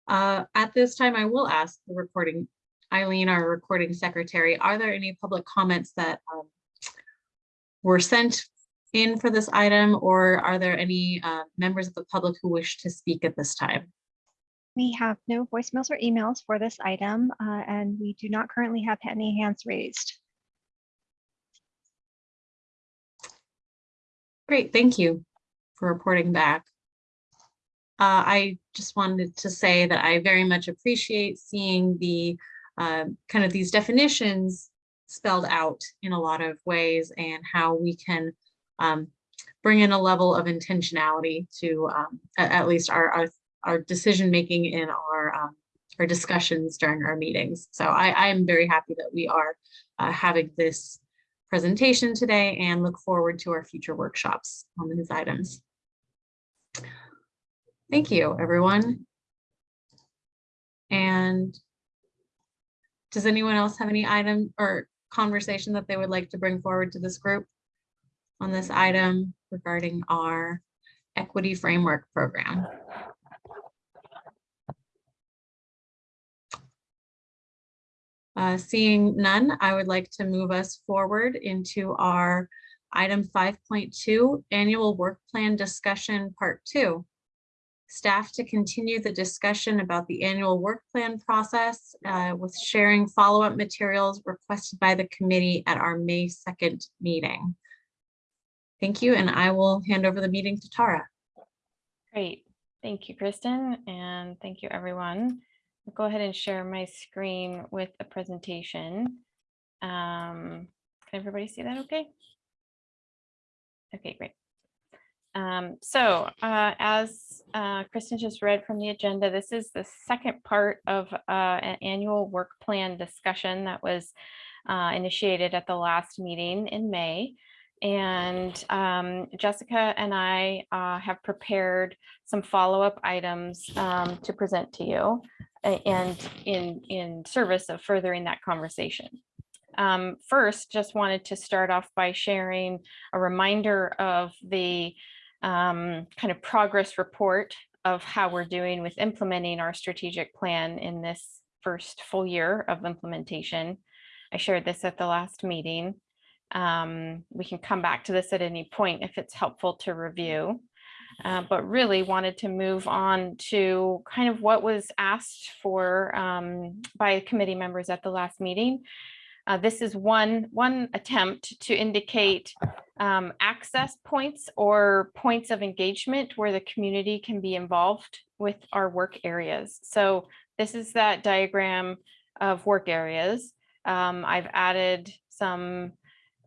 Uh, At this time, I will ask the recording, Eileen, our recording secretary, are there any public comments that um, were sent in for this item, or are there any uh, members of the public who wish to speak at this time? We have no voicemails or emails for this item, uh, and we do not currently have any hands raised. Great, thank you for reporting back. Uh, I just wanted to say that I very much appreciate seeing the uh, kind of these definitions spelled out in a lot of ways and how we can um, bring in a level of intentionality to um, at, least our, our, our decision making in our um, our discussions during our meetings. So I, I am very happy that we are uh, having this presentation today and look forward to our future workshops on these items. Thank you, everyone. And does anyone else have any item or conversation that they would like to bring forward to this group on this item regarding our equity framework program? Uh, seeing none, I would like to move us forward into our item 5.2 annual work plan discussion part two. Staff to continue the discussion about the annual work plan process uh, with sharing follow-up materials requested by the committee at our May 2nd meeting. Thank you, and I will hand over the meeting to Tara. Great. Thank you, Kristen, and thank you, everyone. I'll go ahead and share my screen with the presentation. Um, Can everybody see that okay? Okay, great. Um, So uh, as uh, Kristen just read from the agenda, this is the second part of uh, an annual work plan discussion that was uh, initiated at the last meeting in May. And um, Jessica and I uh, have prepared some follow-up items um, to present to you and in, in service of furthering that conversation. Um, First, just wanted to start off by sharing a reminder of the um, kind of progress report of how we're doing with implementing our strategic plan in this first full year of implementation. I shared this at the last meeting. Um, we can come back to this at any point if it's helpful to review. Uh, but really wanted to move on to kind of what was asked for um, by committee members at the last meeting. Uh, this is one one attempt to indicate um, access points or points of engagement where the community can be involved with our work areas. So this is that diagram of work areas. Um, I've added some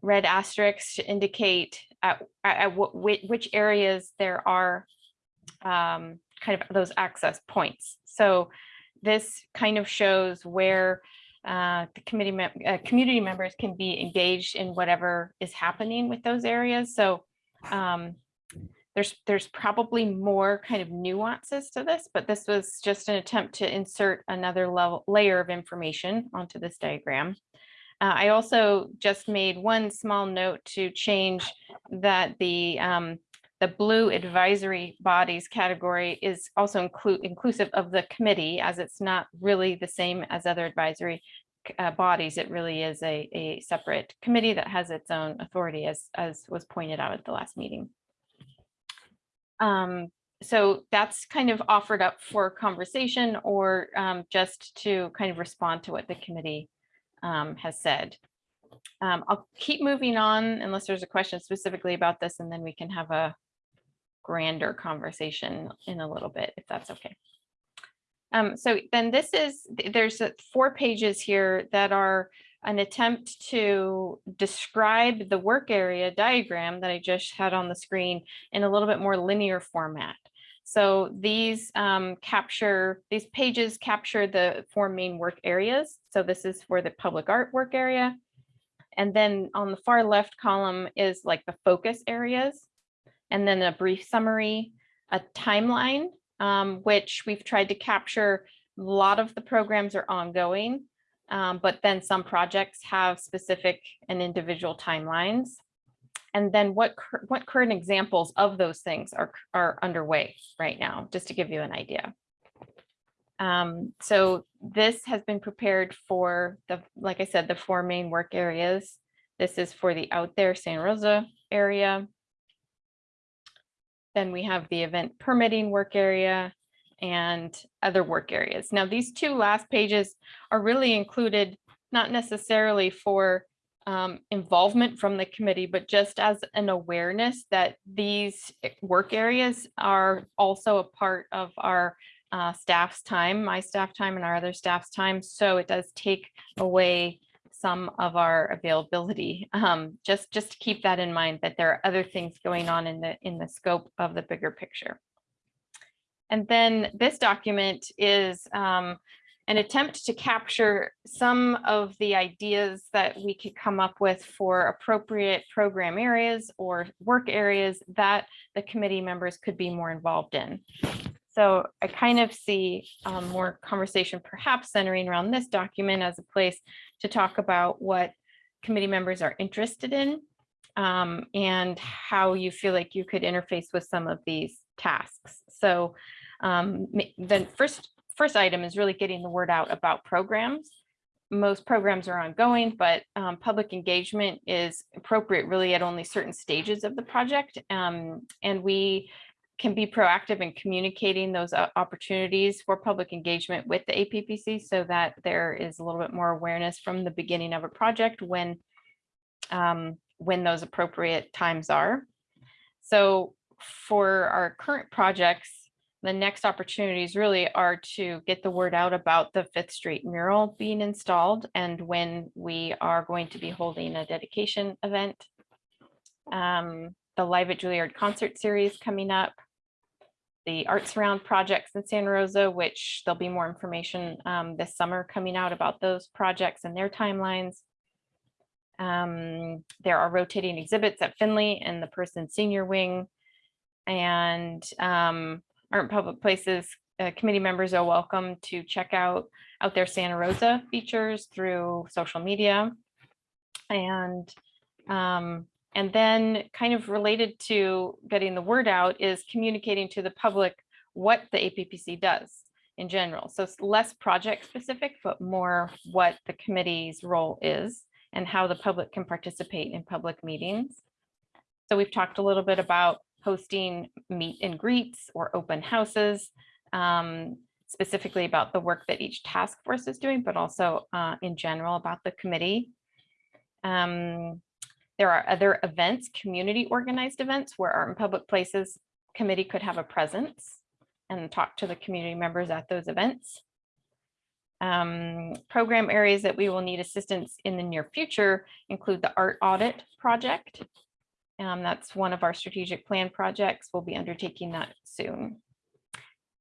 red asterisks to indicate at, at, at wh- which areas there are um, kind of those access points. So this kind of shows where uh, the committee, uh, community members can be engaged in whatever is happening with those areas. So um, there's, there's probably more kind of nuances to this, but this was just an attempt to insert another level, layer of information onto this diagram. Uh, I also just made one small note to change that the um, the blue advisory bodies category is also include inclusive of the committee as it's not really the same as other advisory uh, bodies. It really is a, a separate committee that has its own authority as, as was pointed out at the last meeting. Um, so that's kind of offered up for conversation or um, just to kind of respond to what the committee um, has said. Um, I'll keep moving on unless there's a question specifically about this and then we can have a grander conversation in a little bit, if that's okay. Um, so then this is, there's four pages here that are an attempt to describe the work area diagram that I just had on the screen in a little bit more linear format. So these um, capture, these pages capture the four main work areas. So this is for the public art work area. And then on the far left column is like the focus areas and then a brief summary, a timeline, um, which we've tried to capture. A lot of the programs are ongoing, um, but then some projects have specific and individual timelines. And then what, what current examples of those things are, are underway right now, just to give you an idea. Um, so this has been prepared for the, like I said, the four main work areas. This is for the out there San Rosa area. Then we have the event permitting work area and other work areas. Now, these two last pages are really included, not necessarily for um, involvement from the committee, but just as an awareness that these eh, work areas are also a part of our uh, staff's time, my staff time and our other staff's time. So it does take away some of our availability. Um, just, just to keep that in mind, that there are other things going on in the, in the scope of the bigger picture. And then this document is um, an attempt to capture some of the ideas that we could come up with for appropriate program areas or work areas that the committee members could be more involved in. So I kind of see um, more conversation perhaps centering around this document as a place to talk about what committee members are interested in um, and how you feel like you could interface with some of these tasks. So um, the first, first item is really getting the word out about programs. Most programs are ongoing, but um, public engagement is appropriate really at only certain stages of the project. Um, and we can be proactive in communicating those uh, opportunities for public engagement with the APPC so that there is a little bit more awareness from the beginning of a project when um, when those appropriate times are. So for our current projects, the next opportunities really are to get the word out about the Fifth Street mural being installed and when we are going to be holding a dedication event. Um, the Live at Juilliard concert series coming up. The Arts Round projects in Santa Rosa, which there'll be more information um, this summer coming out about those projects and their timelines. Um, there are rotating exhibits at Finley and the Person Senior Wing. And um, Art and Public Places uh, committee members are welcome to check out out their Santa Rosa features through social media. And um, and then kind of related to getting the word out is communicating to the public what the APPC does in general. So it's less project specific, but more what the committee's role is and how the public can participate in public meetings. So we've talked a little bit about hosting meet and greets or open houses, um, specifically about the work that each task force is doing, but also uh, in general about the committee. Um, There are other events, community organized events where Art in Public Places Committee could have a presence and talk to the community members at those events. Um, program areas that we will need assistance in the near future include the art audit project. Um, that's one of our strategic plan projects. We'll be undertaking that soon.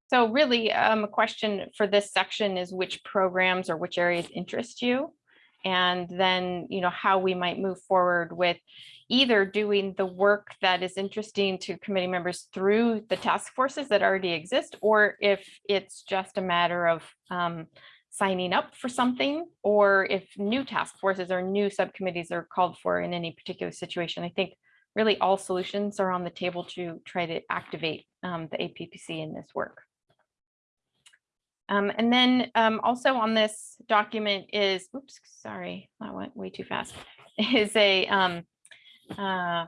So really, um, a question for this section is which programs or which areas interest you? And then, you know, how we might move forward with either doing the work that is interesting to committee members through the task forces that already exist, or if it's just a matter of um, signing up for something, or if new task forces or new subcommittees are called for in any particular situation. I think really all solutions are on the table to try to activate um, the APPC in this work. Um, and then um, also on this document is, oops, sorry, that went way too fast, is a, um, uh,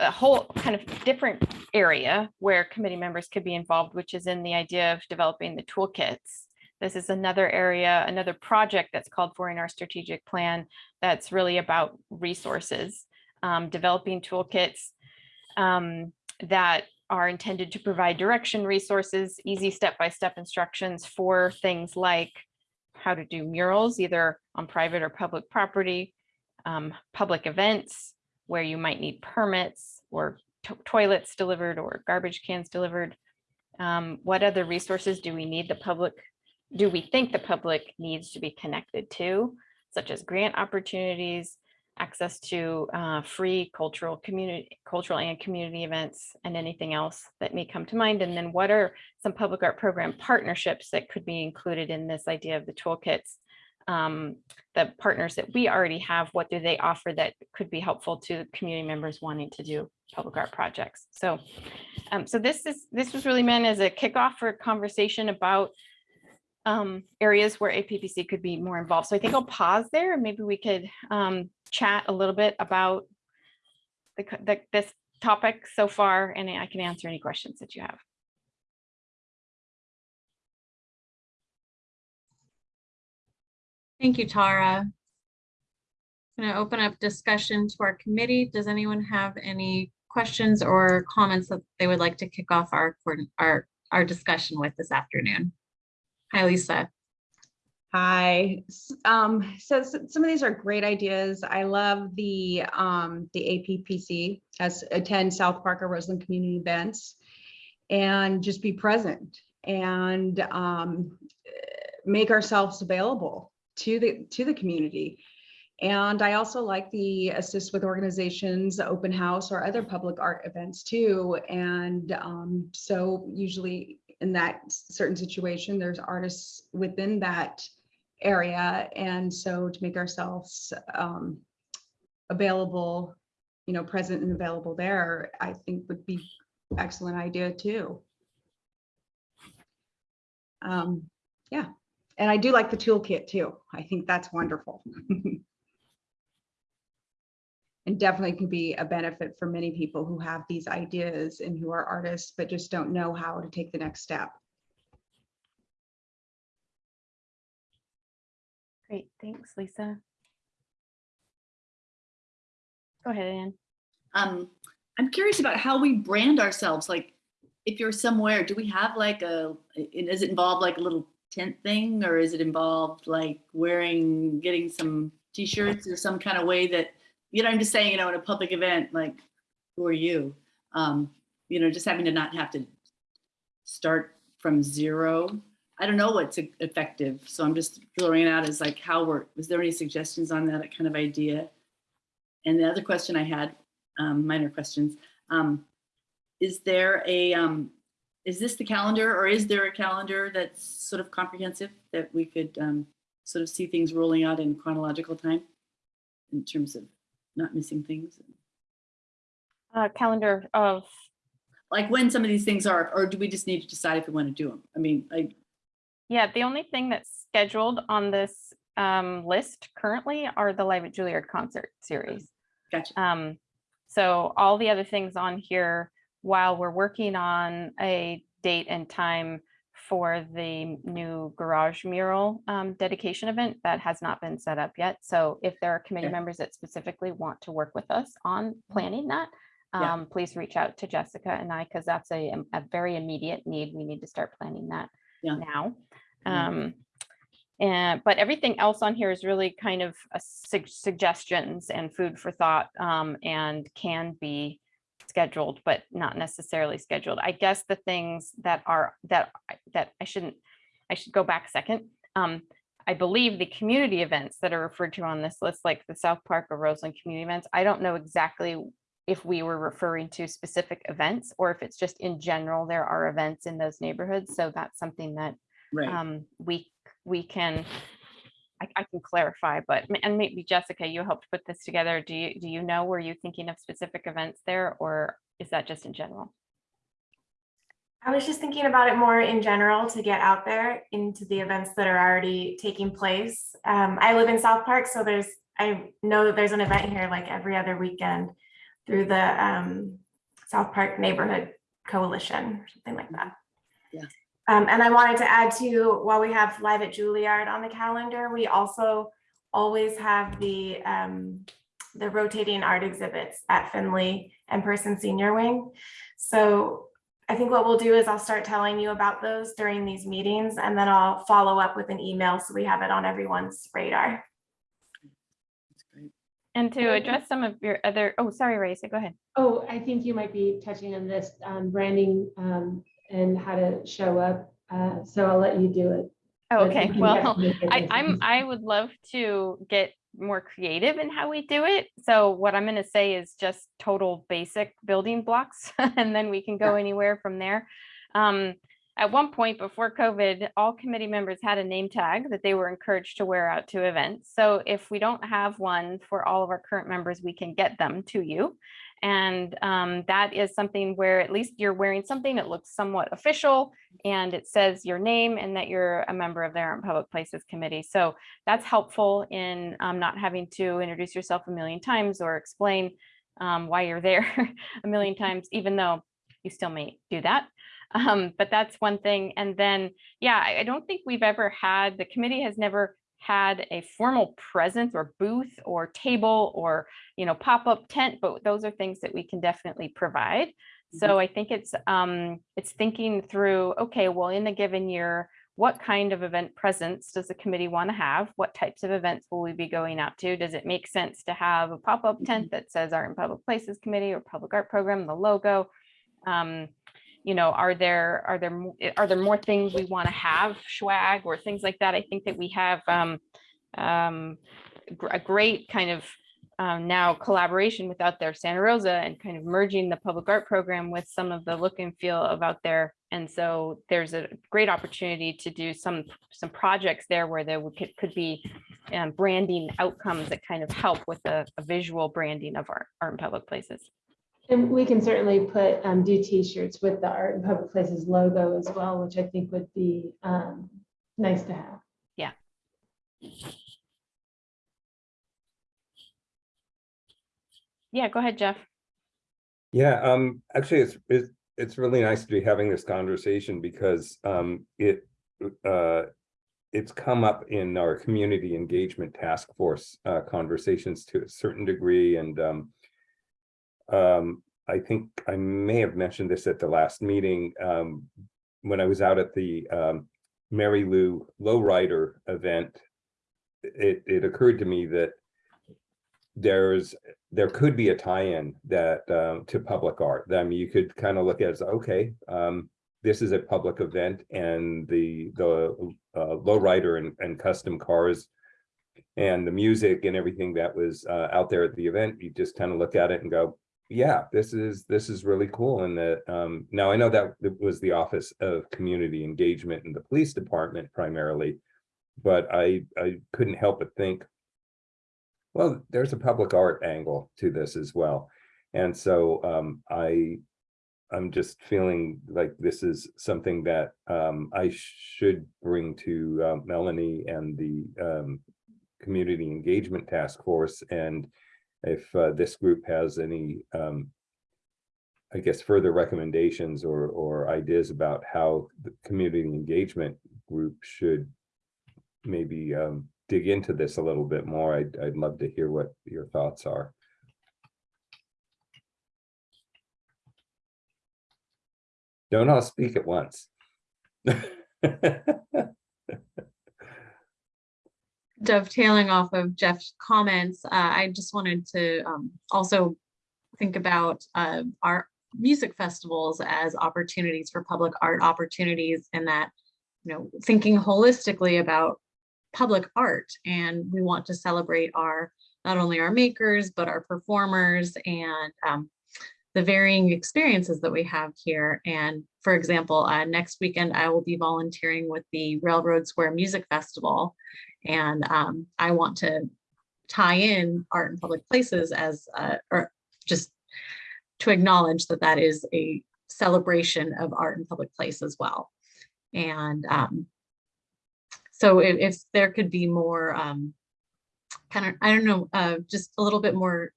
a whole kind of different area where committee members could be involved, which is in the idea of developing the toolkits. This is another area, another project that's called for in our strategic plan that's really about resources, um, developing toolkits um, that are intended to provide direction, resources, easy step-by-step instructions for things like how to do murals, either on private or public property, um, public events where you might need permits or to- toilets delivered or garbage cans delivered. Um, what other resources do we need the public, do we think the public needs to be connected to, such as grant opportunities, access to uh, free cultural community, cultural and community events and anything else that may come to mind. And then what are some public art program partnerships that could be included in this idea of the toolkits? Um, the partners that we already have, what do they offer that could be helpful to community members wanting to do public art projects? So, um, so this is this was really meant as a kickoff for a conversation about um, areas where APPC could be more involved. So I think I'll pause there and maybe we could um, chat a little bit about the, the, this topic so far, and I can answer any questions that you have. Thank you, Tara. Going to open up discussion to our committee. Does anyone have any questions or comments that they would like to kick off our, our, our discussion with this afternoon? Hi, Lisa. Hi, um, so s- some of these are great ideas. I love the, um, the APPC as attend South Park or Roseland community events and just be present and, um, make ourselves available to the, to the community. And I also like the assist with organizations, open house or other public art events too. And, um, so usually in that certain situation, there's artists within that area. And so to make ourselves um, available, you know, present and available there, I think would be excellent idea too. Um, yeah, and I do like the toolkit too. I think that's wonderful. And definitely could be a benefit for many people who have these ideas and who are artists, but just don't know how to take the next step. Great, thanks, Lisa. Go ahead, Ann. Um, I'm curious about how we brand ourselves. Like, if you're somewhere, do we have like a? Does it involve like a little tent thing, or is it involved like wearing, getting some T-shirts or some kind of way that, you know, I'm just saying, you know, in a public event, like, who are you? Um, you know, just having to not have to start from zero. I don't know what's effective, so I'm just throwing it out as like how we're. Was there any suggestions on that kind of idea? And the other question I had um, minor questions. Um, is there a, um, is this the calendar or is there a calendar that's sort of comprehensive that we could um, sort of see things rolling out in chronological time in terms of not missing things? Uh, calendar of, Like when some of these things are, or do we just need to decide if we want to do them? I mean, I, yeah, the only thing that's scheduled on this um, list currently are the Live at Juilliard concert series. gotcha. Um, so all the other things on here, while we're working on a date and time for the new garage mural um, dedication event that has not been set up yet. So if there are committee Okay. members that specifically want to work with us on planning that, Yeah. um, please reach out to Jessica and I, because that's a, a very immediate need. We need to start planning that Yeah. now. Um, and, but everything else on here is really kind of a sug- suggestions and food for thought, um, and can be scheduled, but not necessarily scheduled. I guess the things that are, that, I- that I shouldn't, I should go back a second. Um, I believe the community events that are referred to on this list, like the South Park or Roseland community events, I don't know exactly if we were referring to specific events or if it's just in general, there are events in those neighborhoods. So that's something that Right. um, we, we can, I, I can clarify, but, and maybe Jessica, you helped put this together. Do you, do you know, were you thinking of specific events there or is that just in general? I was just thinking about it more in general to get out there into the events that are already taking place. Um, I live in South Park, so there's, I know that there's an event here like every other weekend through the um, South Park Neighborhood Coalition, or something like that. Yeah. Um, and I wanted to add to, while we have Live at Juilliard on the calendar, we also always have the um, the rotating art exhibits at Finley and Person Senior Wing. So I think what we'll do is I'll start telling you about those during these meetings and then I'll follow up with an email so we have it on everyone's radar. That's great. And to address some of your other, oh, sorry, Raisa, go ahead. Oh, I think you might be touching on this, um, branding, um, and how to show up. Uh, so I'll let you do it. Oh, Okay, well, I, I'm. I would love to get more creative in how we do it. So what I'm gonna say is just total basic building blocks, and then we can go anywhere from there. Um, at one point before COVID, all committee members had a name tag that they were encouraged to wear out to events. So if we don't have one for all of our current members, we can get them to you. And um, that is something where at least you're wearing something that looks somewhat official and it says your name and that you're a member of the Art and Public Places Committee. So that's helpful in um, not having to introduce yourself a million times or explain um, why you're there a million times, even though you still may do that. Um, but that's one thing. And then, yeah, I, I don't think we've ever had, the committee has never had a formal presence or booth or table or, you know, pop-up tent, but those are things that we can definitely provide. So I think it's, um, it's thinking through, okay, well, in a given year, what kind of event presence does the committee want to have? What types of events will we be going out to? Does it make sense to have a pop-up tent that says Art and Public Places Committee or Public Art Program, the logo? Um, you know, are there, are there, eh, are there more things we want to have swag or things like that? I think that we have, um, um, a great kind of um, now collaboration with Out There Santa Rosa and kind of merging the public art program with some of the look and feel of Out There. And so there's a great opportunity to do some, some projects there where there could, could be um, branding outcomes that kind of help with a, a visual branding of art, art in public places. And we can certainly put, um, do T-shirts with the Art and Public Places logo as well, which I think would be, um, nice to have. Yeah. Yeah, go ahead, Jeff. Yeah, um, actually, it's, it's, it's really nice to be having this conversation because, um, it, uh, it's come up in our community engagement task force, uh, conversations to a certain degree and, um, um, I think I may have mentioned this at the last meeting, um, when I was out at the, um, Mary Lou Lowrider event. It, it occurred to me that there's, there could be a tie-in that, um, to public art. I mean, you could kind of look at it as, okay, um, this is a public event and the, the, uh, lowrider and, and custom cars and the music and everything that was, uh, out there at the event, you just kind of look at it and go, yeah, this is, this is really cool. And that, um, now I know that it was the Office of Community Engagement in the Police Department primarily, but I, I couldn't help but think, well, there's a public art angle to this as well. And so, um, I, I'm just feeling like this is something that, um, I should bring to, uh, Melanie and the, um, Community Engagement Task Force and if uh, this group has any um, I guess, further recommendations or, or ideas about how the community engagement group should maybe um, dig into this a little bit more. I'd, I'd love to hear what your thoughts are. Don't all speak at once. dovetailing off of Jeff's comments, uh, I just wanted to um, also think about uh, our music festivals as opportunities for public art opportunities and that, you know, thinking holistically about public art. And we want to celebrate our, not only our makers, but our performers and um, the varying experiences that we have here. And for example, uh, next weekend, I will be volunteering with the Railroad Square Music Festival. And um, I want to tie in art in public places as, uh, or just to acknowledge that that is a celebration of art in public place as well. And um, so if, if there could be more um, kind of, I don't know, uh, just a little bit more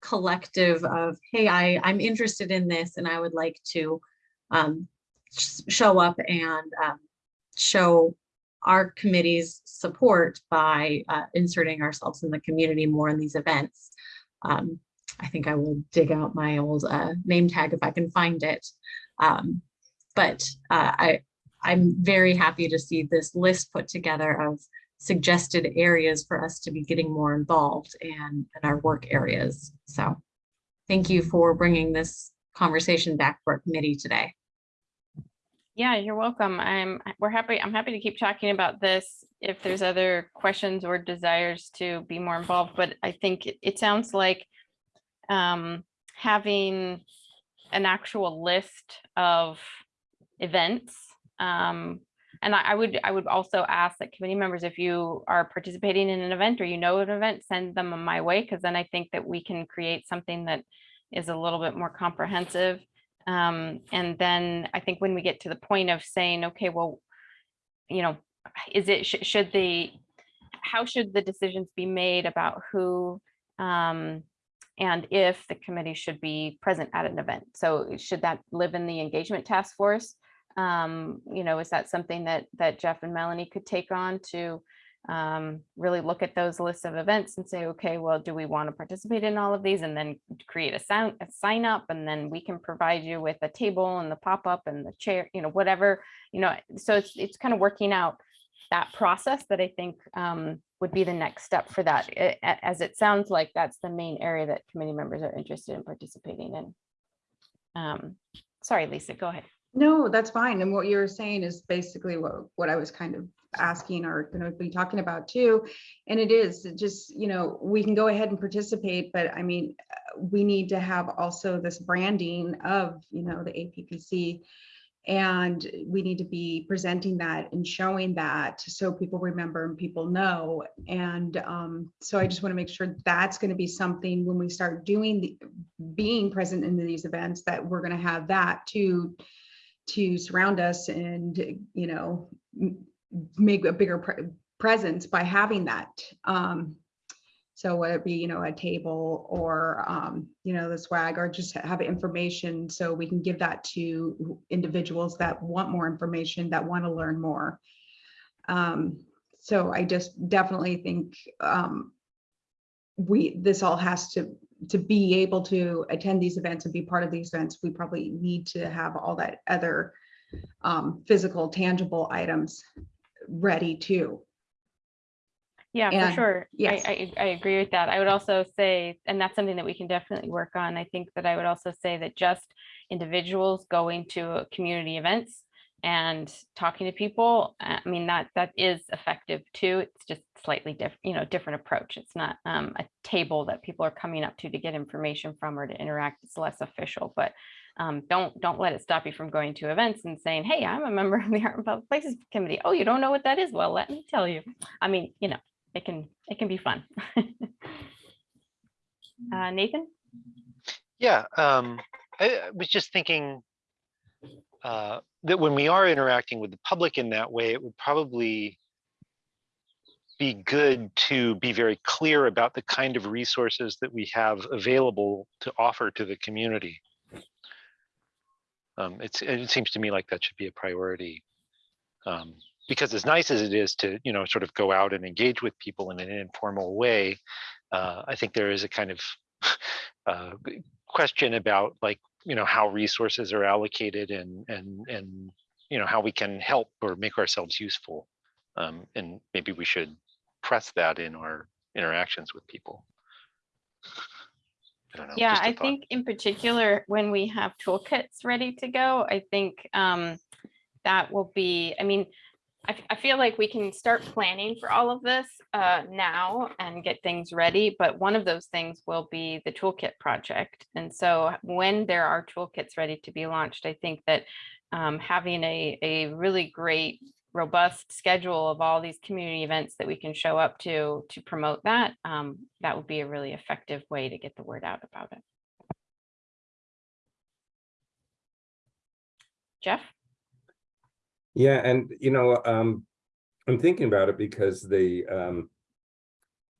collective of, hey, I, I'm interested in this and I would like to um, sh- show up and um, show our committee's support by uh, inserting ourselves in the community more in these events. Um, I think I will dig out my old uh, name tag if I can find it. Um, but uh, I, I'm very happy to see this list put together of suggested areas for us to be getting more involved in, in our work areas. So thank you for bringing this conversation back for our committee today. Yeah, you're welcome. I'm, we're happy, I'm happy to keep talking about this if there's other questions or desires to be more involved, but I think it, it sounds like um, having an actual list of events. Um, and I, I would, I would also ask that committee members, if you are participating in an event or you know an event, send them my way, because then I think that we can create something that is a little bit more comprehensive. Um, and then I think when we get to the point of saying, okay, well, you know, is it, sh- should the, how should the decisions be made about who um, and if the committee should be present at an event? So should that live in the engagement task force? Um, you know, is that something that that Jeff and Melanie could take on to um, really look at those lists of events and say, okay, well, do we want to participate in all of these and then create a sound, a sign up and then we can provide you with a table and the pop-up and the chair, you know, whatever, you know, so it's, it's kind of working out that process that I think um, would be the next step for that. A- a- As it sounds like that's the main area that committee members are interested in participating in. Um, Sorry, Lisa, go ahead. No, that's fine. And what you're saying is basically what, what I was kind of asking or going to be talking about too. And it is just, you know, we can go ahead and participate, but I mean, we need to have also this branding of, you know, the APPC. And we need to be presenting that and showing that so people remember and people know. And um, so I just want to make sure that's going to be something when we start doing the, being present in these events, that we're going to have that to to surround us and, you know, make a bigger pre- presence by having that. Um, so whether it be, you know, a table or, um, you know, the swag or just have information so we can give that to individuals that want more information, that want to learn more. Um, so I just definitely think um, we, this all has to, to be able to attend these events and be part of these events, we probably need to have all that other um, physical, tangible items ready too. Yeah, for And- sure. I. I, I agree with that. I would also say, and that's something that we can definitely work on. I think that I would also say that just individuals going to community events and talking to people, I mean, that, that is effective too. It's just slightly different, you know, different approach. It's not um, a table that people are coming up to to get information from or to interact. It's less official, but um, don't, don't let it stop you from going to events and saying, hey, I'm a member of the Art and Public Places Committee. Oh, you don't know what that is? Well, let me tell you. I mean, you know, it can it can be fun. uh, Nathan, Yeah, um, I was just thinking uh, that when we are interacting with the public in that way, it would probably be good to be very clear about the kind of resources that we have available to offer to the community. Um, it seems to me like that should be a priority. Um, because as nice as it is to, you know, sort of go out and engage with people in an informal way, uh, I think there is a kind of uh, question about like, you know, how resources are allocated and, and, and, you know, how we can help or make ourselves useful. Um, and maybe we should press that in our interactions with people. I don't know. Yeah, i thought. think in particular, when we have toolkits ready to go, I think um, that will be, I mean, I, I feel like we can start planning for all of this uh, now and get things ready, but one of those things will be the toolkit project. And so when there are toolkits ready to be launched, I think that um, having a, a really great robust schedule of all these community events that we can show up to to promote that, um, that would be a really effective way to get the word out about it. Jeff? Yeah, and you know, um, I'm thinking about it because the um.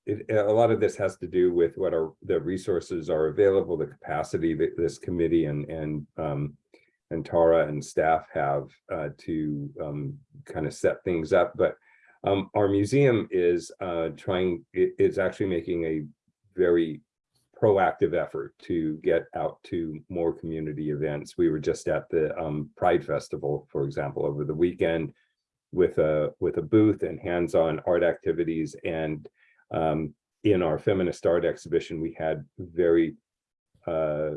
It, a lot of this has to do with what are the resources are available, the capacity that this committee and and um. And Tara and staff have uh to um kind of set things up, but. Um, our museum is uh trying, it is actually making a very proactive effort to get out to more community events. We were just at the um, Pride Festival, for example, over the weekend with a with a booth and hands-on art activities. And um, in our feminist art exhibition, we had very, uh,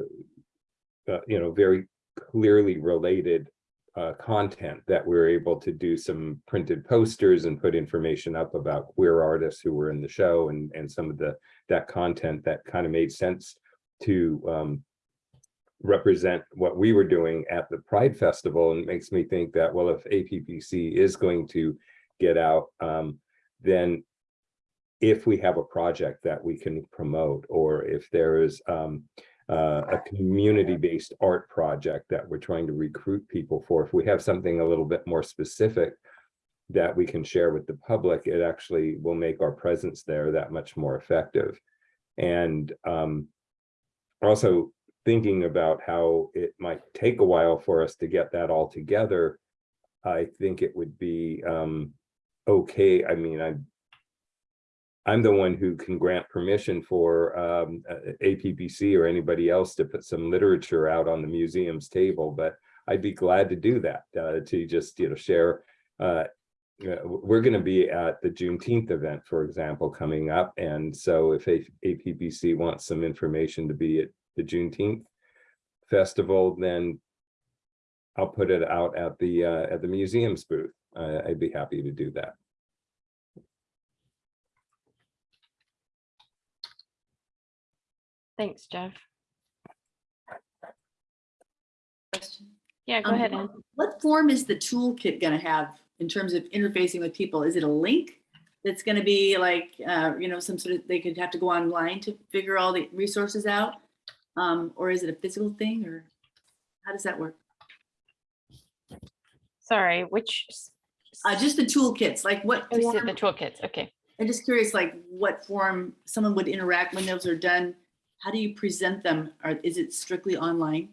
uh, you know, very clearly related uh, content that we we're able to do some printed posters and put information up about queer artists who were in the show and and some of the that content that kind of made sense to um, represent what we were doing at the Pride Festival and makes me think that, well, if APPC is going to get out, um, then if we have a project that we can promote, or if there is um, uh, a community-based art project that we're trying to recruit people for, if we have something a little bit more specific that we can share with the public, it actually will make our presence there that much more effective. And um, also thinking about how it might take a while for us to get that all together, I think it would be um, okay. I mean, I, I'm the one who can grant permission for um, uh, APPC or anybody else to put some literature out on the museum's table, but I'd be glad to do that, uh, to just, you know, share uh, we're going to be at the Juneteenth event, for example, coming up. And so if APPC wants some information to be at the Juneteenth festival, then I'll put it out at the uh, at the museum's booth. Uh, I'd be happy to do that. Thanks, Jeff. Question. Yeah, go Um, ahead. Ann. What form is the toolkit gonna have in terms of interfacing with people? Is it a link? That's gonna be like, uh, you know, some sort of, they could have to go online to figure all the resources out? Um, or is it a physical thing or how does that work? Sorry, which? Uh, just the toolkits, like what? Oh, form- the toolkits, okay. I'm just curious, like what form someone would interact when those are done? How do you present them? Or is it strictly online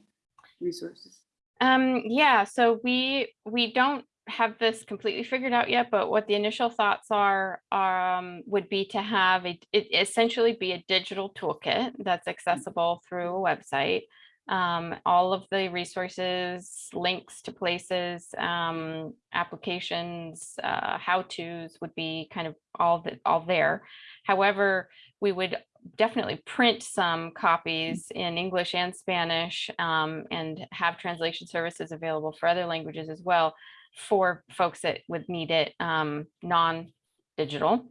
resources? Um, yeah, so we, we don't have this completely figured out yet, but what the initial thoughts are, um, would be to have a, it essentially be a digital toolkit that's accessible through a website. Um, all of the resources, links to places, um, applications, uh, how-tos would be kind of all the, all there. However, we would definitely print some copies in English and Spanish um, and have translation services available for other languages as well for folks that would need it um, non-digital.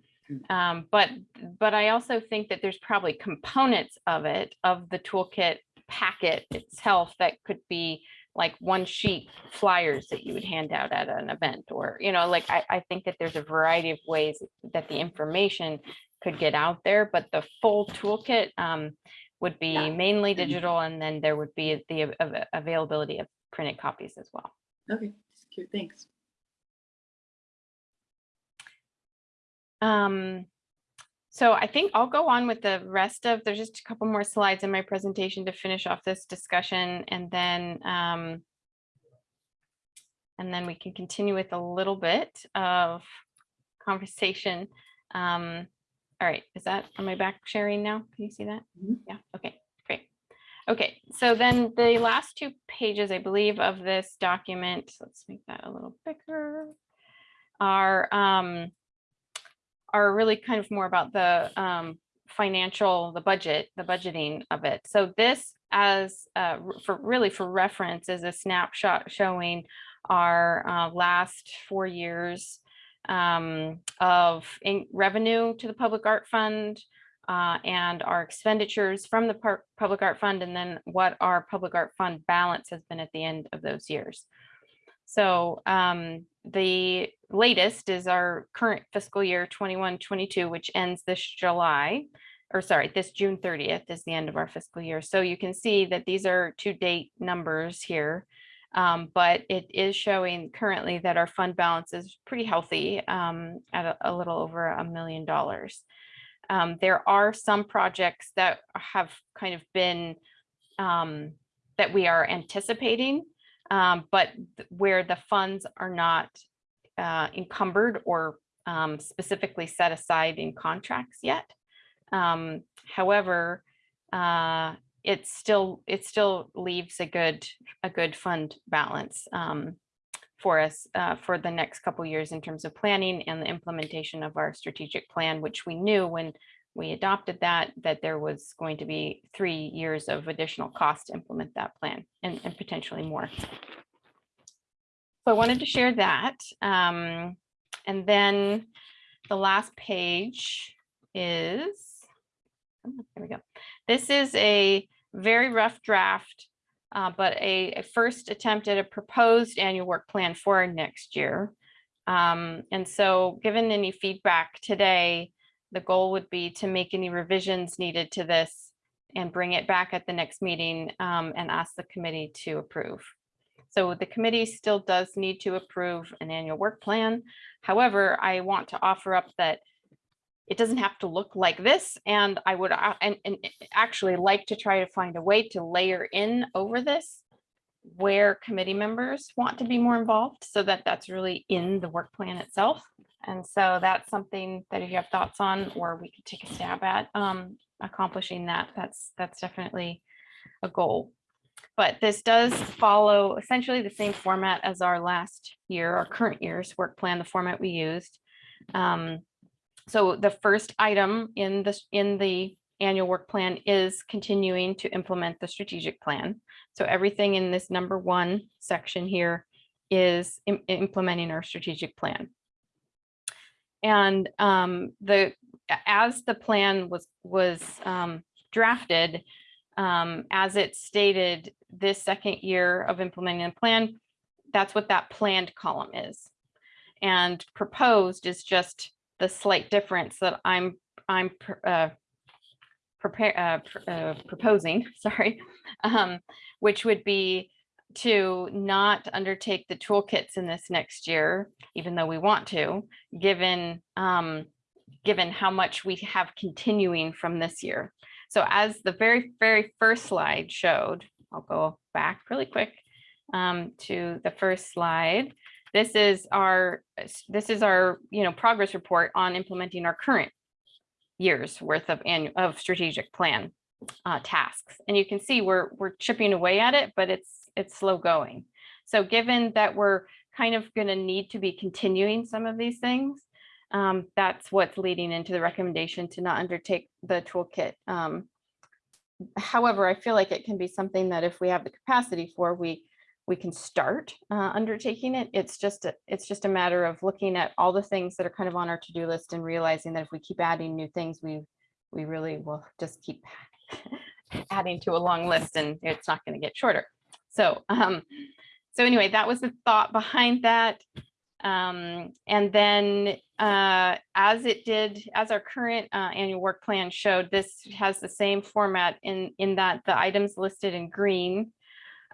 Um, but but I also think that there's probably components of it of the toolkit packet itself that could be like one sheet flyers that you would hand out at an event or you know like I, I think that there's a variety of ways that the information could get out there but the full toolkit um, would be Yeah. mainly digital and then there would be the av- av- availability of printed copies as well Okay, thanks. Um, so I think I'll go on with the rest of, there's just a couple more slides in my presentation to finish off this discussion and then um, and then we can continue with a little bit of conversation. Um, all right, is that, am I back sharing now? Can you see that? Mhm. Yeah, okay. Okay, so then the last two pages, I believe, of this document, let's make that a little bigger, are um, are really kind of more about the um, financial, the budget, the budgeting of it. So this as uh, for really for reference is a snapshot showing our uh, last four years um, of revenue to the Public Art Fund uh, and our expenditures from the Public Art Fund, and then what our Public Art Fund balance has been at the end of those years. So um, the latest is our current fiscal year 21, 22, which ends this July, or sorry, this June 30th is the end of our fiscal year. So you can see that these are to date numbers here. Um, but it is showing currently that our fund balance is pretty healthy um, at a, a little over a million dollars. Um, there are some projects that have kind of been um, that we are anticipating, um, but where the funds are not uh, encumbered or um, specifically set aside in contracts yet. Um, however, uh, it still it still leaves a good a good fund balance um, for us uh, for the next couple years in terms of planning and the implementation of our strategic plan, which we knew when we adopted that that there was going to be three years of additional cost to implement that plan and, and potentially more. So I wanted to share that. Um, and then the last page is, oh, there we go. This is a very rough draft, uh, but a, a first attempt at a proposed annual work plan for next year. Um, and so given any feedback today, the goal would be to make any revisions needed to this and bring it back at the next meeting um, and ask the committee to approve. So the committee still does need to approve an annual work plan. However, I want to offer up that it doesn't have to look like this. And I would uh, and, and actually like to try to find a way to layer in over this where committee members want to be more involved so that that's really in the work plan itself. And so that's something that if you have thoughts on, or we could take a stab at um, accomplishing that, that's, that's definitely a goal. But this does follow essentially the same format as our last year, our current year's work plan, the format we used. Um, so the first item in this, in the annual work plan is continuing to implement the strategic plan. So everything in this number one section here is im- implementing our strategic plan. And um, the, as the plan was, was um, drafted, um, as it stated, this second year of implementing the plan, that's what that planned column is. And proposed is just the slight difference that I'm, I'm uh, prepare, uh, uh, proposing, sorry, um, which would be to not undertake the toolkits in this next year, even though we want to, given, um, given how much we have continuing from this year. So as the very, very first slide showed, I'll go back really quick um, to the first slide. This is our, this is our, you know, progress report on implementing our current year's worth of annual, of strategic plan uh, tasks. And you can see we're, we're chipping away at it, but it's, it's slow going. So given that we're kind of going to need to be continuing some of these things, um, that's what's leading into the recommendation to not undertake the toolkit. Um, however, I feel like it can be something that if we have the capacity for, we we can start uh, undertaking it. It's just a, it's just a matter of looking at all the things that are kind of on our to-do list and realizing that if we keep adding new things, we we really will just keep adding to a long list and it's not going to get shorter. So um, so anyway, that was the thought behind that. Um, and then uh, as it did, as our current uh, annual work plan showed, this has the same format in, in that the items listed in green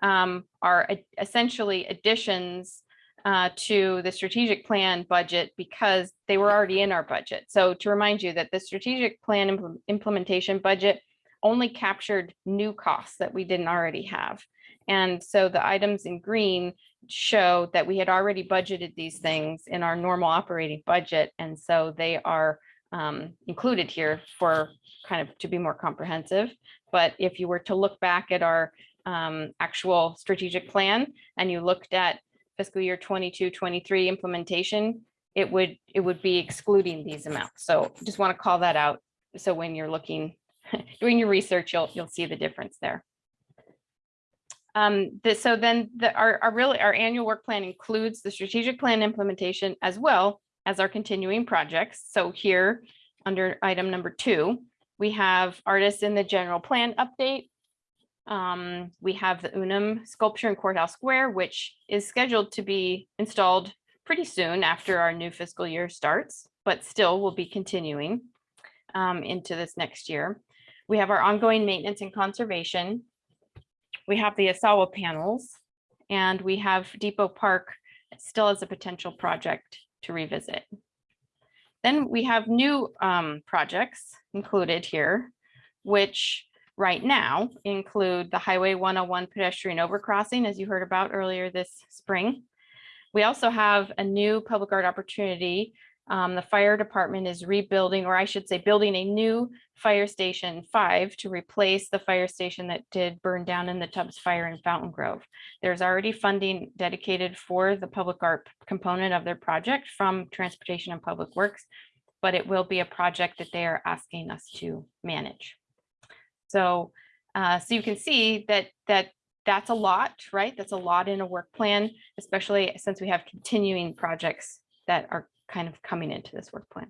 um, are essentially additions uh, to the strategic plan budget because they were already in our budget. So to remind you that the strategic plan impl- implementation budget only captured new costs that we didn't already have. And so the items in green show that we had already budgeted these things in our normal operating budget. And so they are um, included here for kind of to be more comprehensive. But if you were to look back at our um, actual strategic plan and you looked at fiscal year 22, 23 implementation, it would, it would be excluding these amounts. So just want to call that out. So when you're looking, doing your research, you'll, you'll see the difference there. Um, this, so then the, our, our really, our annual work plan includes the strategic plan implementation as well as our continuing projects. So here, under item number two, we have artists in the general plan update. Um, we have the Unum sculpture in Courthouse Square, which is scheduled to be installed pretty soon after our new fiscal year starts, but still will be continuing um, into this next year. We have our ongoing maintenance and conservation. We have the Asawa panels and we have Depot Park still as a potential project to revisit. Then we have new um, projects included here, which right now include the Highway 101 pedestrian overcrossing, as you heard about earlier this spring. We also have a new public art opportunity. Um, the fire department is rebuilding, or I should say, building a new fire station five to replace the fire station that did burn down in the Tubbs Fire in Fountaingrove. There's already funding dedicated for the public art component of their project from Transportation and Public Works, but it will be a project that they are asking us to manage. So, uh, so you can see that that that's a lot, right? That's a lot in a work plan, especially since we have continuing projects that are kind of coming into this work plan.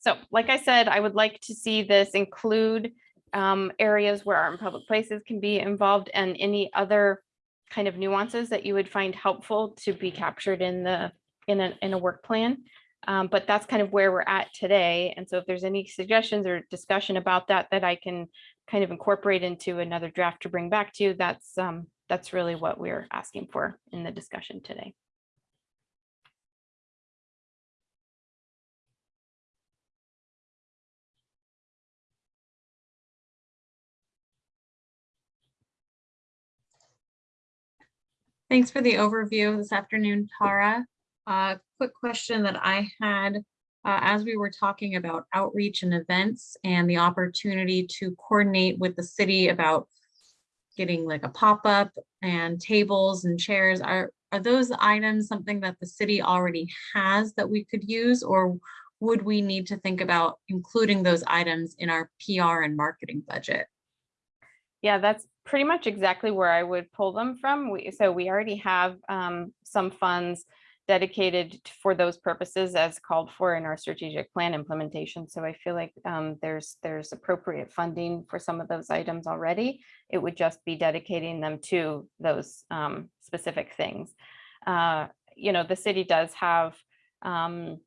So like I said, I would like to see this include um, areas where art and public places can be involved and any other kind of nuances that you would find helpful to be captured in the in a, in a work plan. Um, but that's kind of where we're at today. And so if there's any suggestions or discussion about that, that I can kind of incorporate into another draft to bring back to you, that's um, that's really what we're asking for in the discussion today. Thanks for the overview this afternoon, Tara. Uh, quick question that I had uh, as we were talking about outreach and events and the opportunity to coordinate with the city about getting like a pop-up and tables and chairs. Are, are those items something that the city already has that we could use or would we need to think about including those items in our PR and marketing budget? Yeah, that's pretty much exactly where I would pull them from. We, so we already have um, some funds dedicated for those purposes as called for in our strategic plan implementation. So I feel like um, there's there's appropriate funding for some of those items already. It would just be dedicating them to those um, specific things. Uh, you know, the city does have um,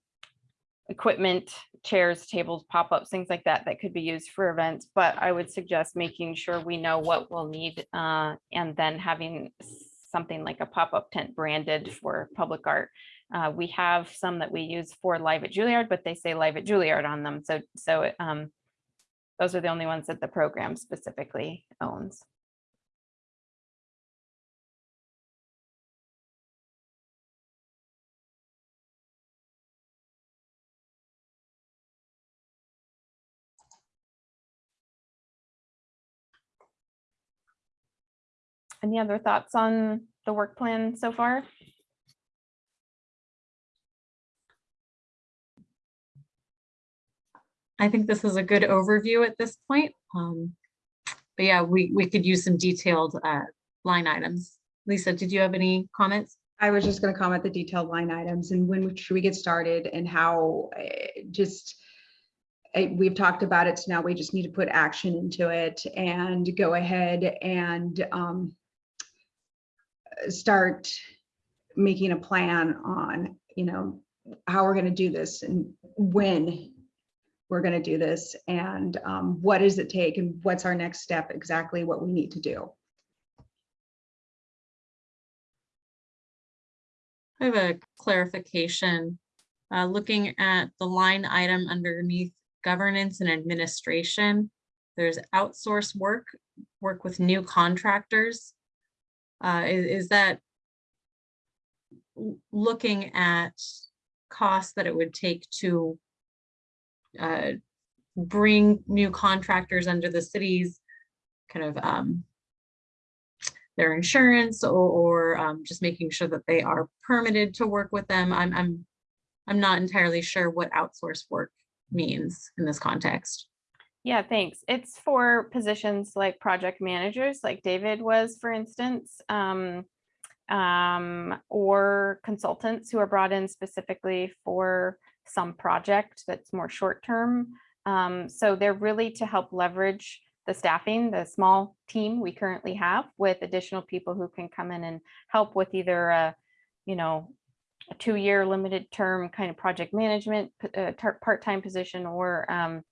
equipment, chairs, tables, pop-ups, things like that, that could be used for events. But I would suggest making sure we know what we'll need uh, and then having something like a pop-up tent branded for public art. Uh, we have some that we use for Live at Juilliard, but they say Live at Juilliard on them. So, so um, those are the only ones that the program specifically owns. Any other thoughts on the work plan so far? I think this is a good overview at this point. Um, but yeah, we, we could use some detailed uh, line items. Lisa, did you have any comments? I was just going to comment the detailed line items and when should we get started and how eh, just eh, we've talked about it, so now we just need to put action into it and go ahead and um, start making a plan on, you know, how we're going to do this and when we're going to do this and um, what does it take and what's our next step, exactly what we need to do. I have a clarification. Uh, looking at the line item underneath governance and administration, there's outsource work, work with new contractors. Uh, is, is that looking at costs that it would take to uh, bring new contractors under the city's kind of um, their insurance or, or um, just making sure that they are permitted to work with them. I'm, I'm, I'm not entirely sure what outsourced work means in this context. Yeah, thanks. It's for positions like project managers, like David was, for instance, um, um, or consultants who are brought in specifically for some project that's more short-term. Um, so they're really to help leverage the staffing, the small team we currently have with additional people who can come in and help with either a, you know, a two-year limited term kind of project management, uh, part-time position or um,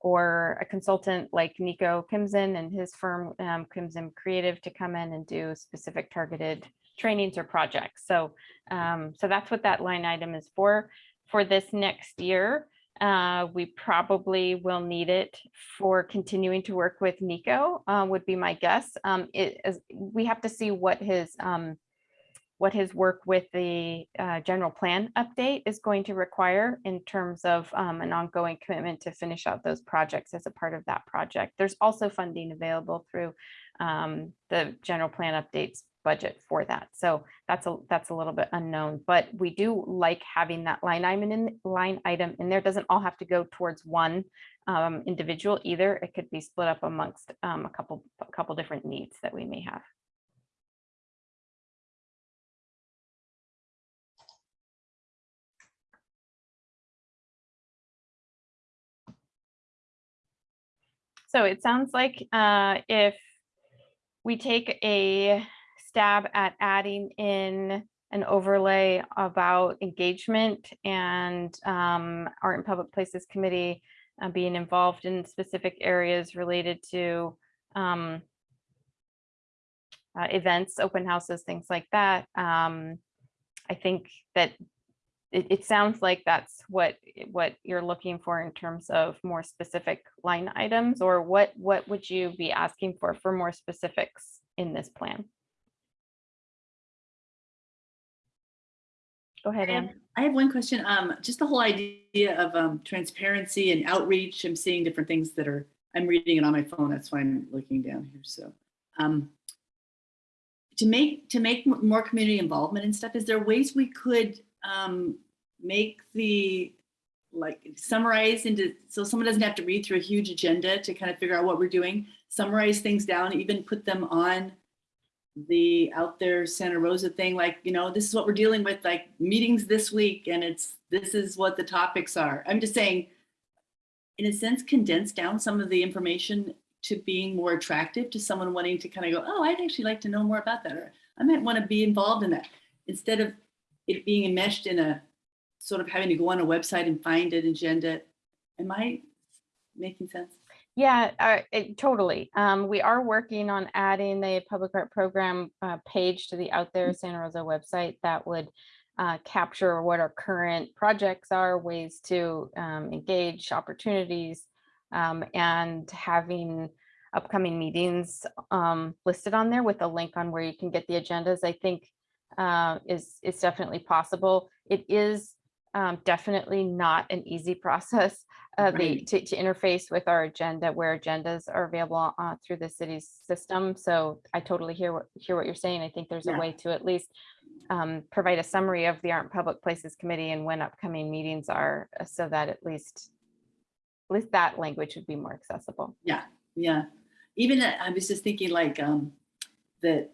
or a consultant like Nico Kimson and his firm, um, Kimson Creative to come in and do specific targeted trainings or projects. So, um, so that's what that line item is for. For this next year, uh, we probably will need it for continuing to work with Nico, uh, would be my guess. Um, it is, we have to see what his, um, what his work with the uh, general plan update is going to require in terms of um, an ongoing commitment to finish out those projects as a part of that project. There's also funding available through um, the general plan updates budget for that. So that's a that's a little bit unknown, but we do like having that line item in line item in there. Doesn't all have to go towards one um, individual either. It could be split up amongst um, a couple a couple different needs that we may have. So it sounds like uh, if we take a stab at adding in an overlay about engagement and um, Art and Public Places Committee uh, being involved in specific areas related to um, uh, events, open houses, things like that. Um, I think that it, it sounds like that's what what you're looking for in terms of more specific line items or what what would you be asking for for more specifics in this plan go ahead I have, Anne. I have one question. Um, just the whole idea of um, transparency and outreach. I'm seeing different things that are. I'm reading it on my phone. That's why I'm looking down here. So, um, to make to make more community involvement and stuff, is there ways we could um, make the like summarize into so someone doesn't have to read through a huge agenda to kind of figure out what we're doing. Summarize things down, even put them on the out there Santa Rosa thing, like, you know, this is what we're dealing with, like meetings this week, and it's this is what the topics are. I'm just saying, in a sense, condense down some of the information to being more attractive to someone wanting to kind of go, oh, I'd actually like to know more about that, or I might want to be involved in that. Instead of it being enmeshed in a sort of having to go on a website and find an agenda. Am I making sense? Yeah, uh, it- totally. Um, we are working on adding the public art program uh, page to the Out There Santa Rosa website that would uh, capture what our current projects are, ways to um, engage opportunities, um, and having upcoming meetings um, listed on there with a link on where you can get the agendas, I think uh, is is definitely possible. It is um, definitely not an easy process uh, the, to, to interface with our agenda where agendas are available uh, through the city's system. So I totally hear what, hear what you're saying. I think there's a way to at least um, provide a summary of the Art Public Places Committee and when upcoming meetings are, uh, so that at least, at least that language would be more accessible. Yeah, yeah. Even uh, I was just thinking like um, that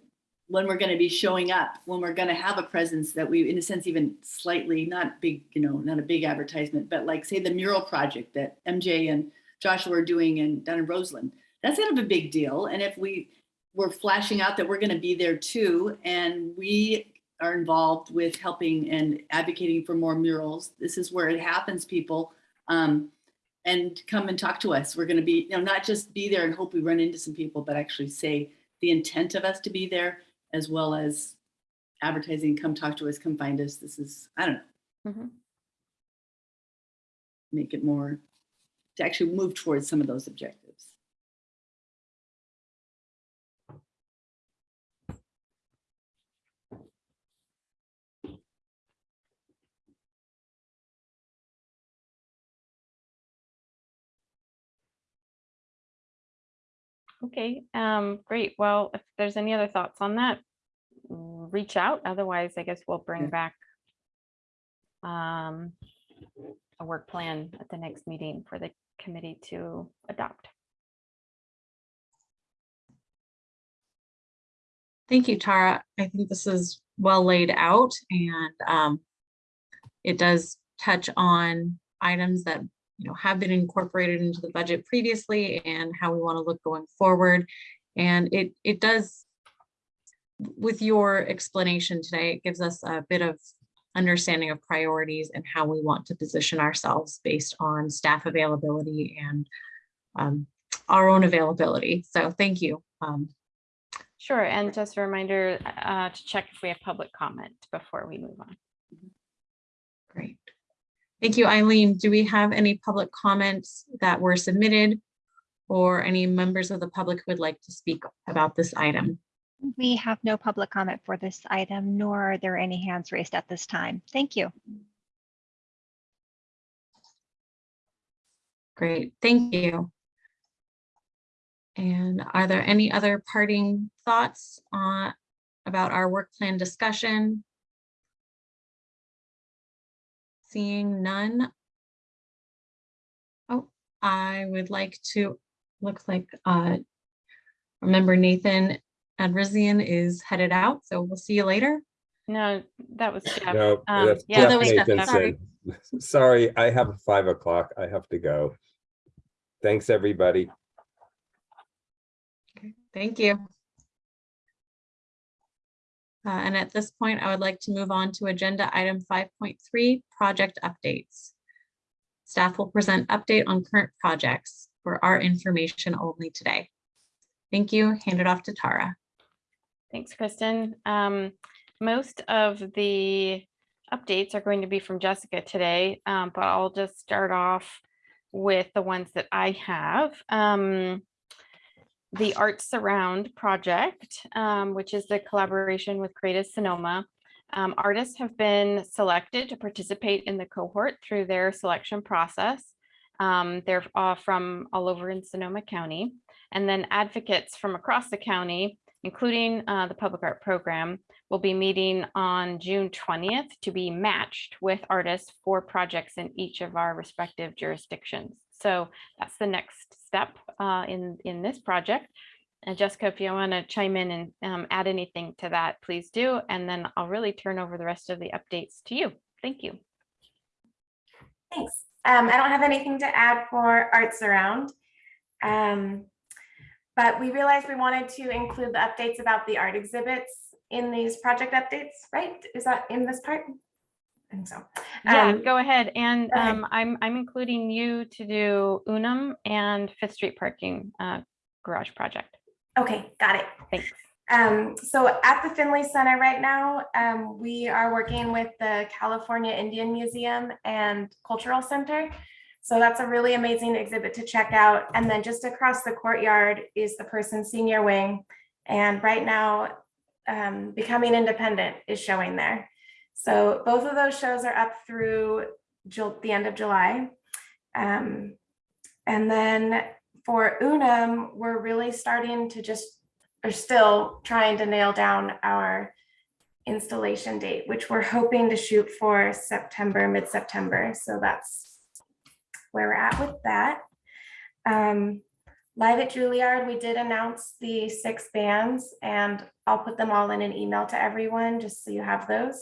when we're going to be showing up, when we're going to have a presence that we, in a sense, even slightly not big, you know, not a big advertisement, but like say the mural project that MJ and Joshua are doing in down in Roseland. That's kind of a big deal. And if we were flashing out that we're going to be there too, and we are involved with helping and advocating for more murals, this is where it happens, people. Um, and come and talk to us. We're going to be, you know, not just be there and hope we run into some people, but actually say the intent of us to be there, as well as advertising, come talk to us, come find us. This is, I don't know, Mhm. make it more, to actually move towards some of those objectives. Okay, um, great. Well, if there's any other thoughts on that, reach out. Otherwise, I guess we'll bring Yeah. back um, a work plan at the next meeting for the committee to adopt. Thank you, Tara. I think this is well laid out and um, it does touch on items that, you know, have been incorporated into the budget previously and how we want to look going forward. And it, it does, with your explanation today, it gives us a bit of understanding of priorities and how we want to position ourselves based on staff availability and um, our own availability. So thank you. Um, Sure, and just a reminder uh, to check if we have public comment before we move on. Thank you, Eileen. Do we have any public comments that were submitted? Or any members of the public who would like to speak about this item? We have no public comment for this item, nor are there any hands raised at this time. Thank you. Great, thank you. And are there any other parting thoughts on about our work plan discussion? Seeing none. Oh, I would like to, looks like uh, remember Nathan Adrizian is headed out, so we'll see you later. No, that was Jeff. No, Um, that's yeah, Jeff that was Jeff, Nathanson. Sorry, I have a five o'clock. I have to go. Thanks, everybody. Okay, Thank you. Uh, And at this point, I would like to move on to agenda item five point three, project updates. Staff will present update on current projects for our information only today. Thank you. Hand it off to Tara. Thanks, Kristen. Um, most of the updates are going to be from Jessica today, um, but I'll just start off with the ones that I have. Um, the Arts Around project, um, which is the collaboration with Creative Sonoma. Um, artists have been selected to participate in the cohort through their selection process. Um, they're uh, from all over in Sonoma County. And then advocates from across the county, including uh, the public art program, will be meeting on June 20th to be matched with artists for projects in each of our respective jurisdictions. So that's the next step uh, in, in this project. And Jessica, if you want to chime in and um, add anything to that, please do. And then I'll really turn over the rest of the updates to you. Thank you. Thanks. Um, I don't have anything to add for Arts Around. Um, but we realized we wanted to include the updates about the art exhibits in these project updates, right? Is that in this part? I think so. Yeah, Um, go ahead. And go ahead. um, I'm, I'm including you to do Unum and Fifth Street Parking uh, Garage Project. Okay, got it. Thanks. Um, so at the Finley Center right now, um, we are working with the California Indian Museum and Cultural Center. So that's a really amazing exhibit to check out. And then just across the courtyard is the Person Senior Wing. And right now, um, Becoming Independent is showing there. So both of those shows are up through the end of July. Um, and then for Unum, we're really starting to just are still trying to nail down our installation date, which we're hoping to shoot for September, mid-September. So that's where we're at with that. Um, Live at Juilliard, we did announce the six bands and I'll put them all in an email to everyone, just so you have those.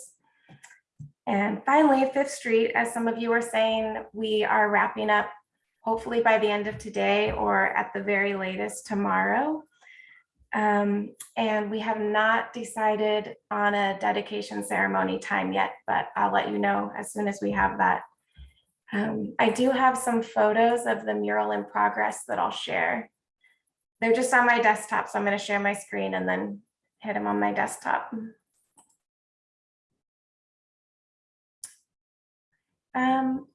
And finally, Fifth Street, as some of you were saying, we are wrapping up hopefully by the end of today or at the very latest tomorrow. Um, and we have not decided on a dedication ceremony time yet, but I'll let you know as soon as we have that. Um, I do have some photos of the mural in progress that I'll share. They're just on my desktop, so I'm going to share my screen and then hit them on my desktop. Um,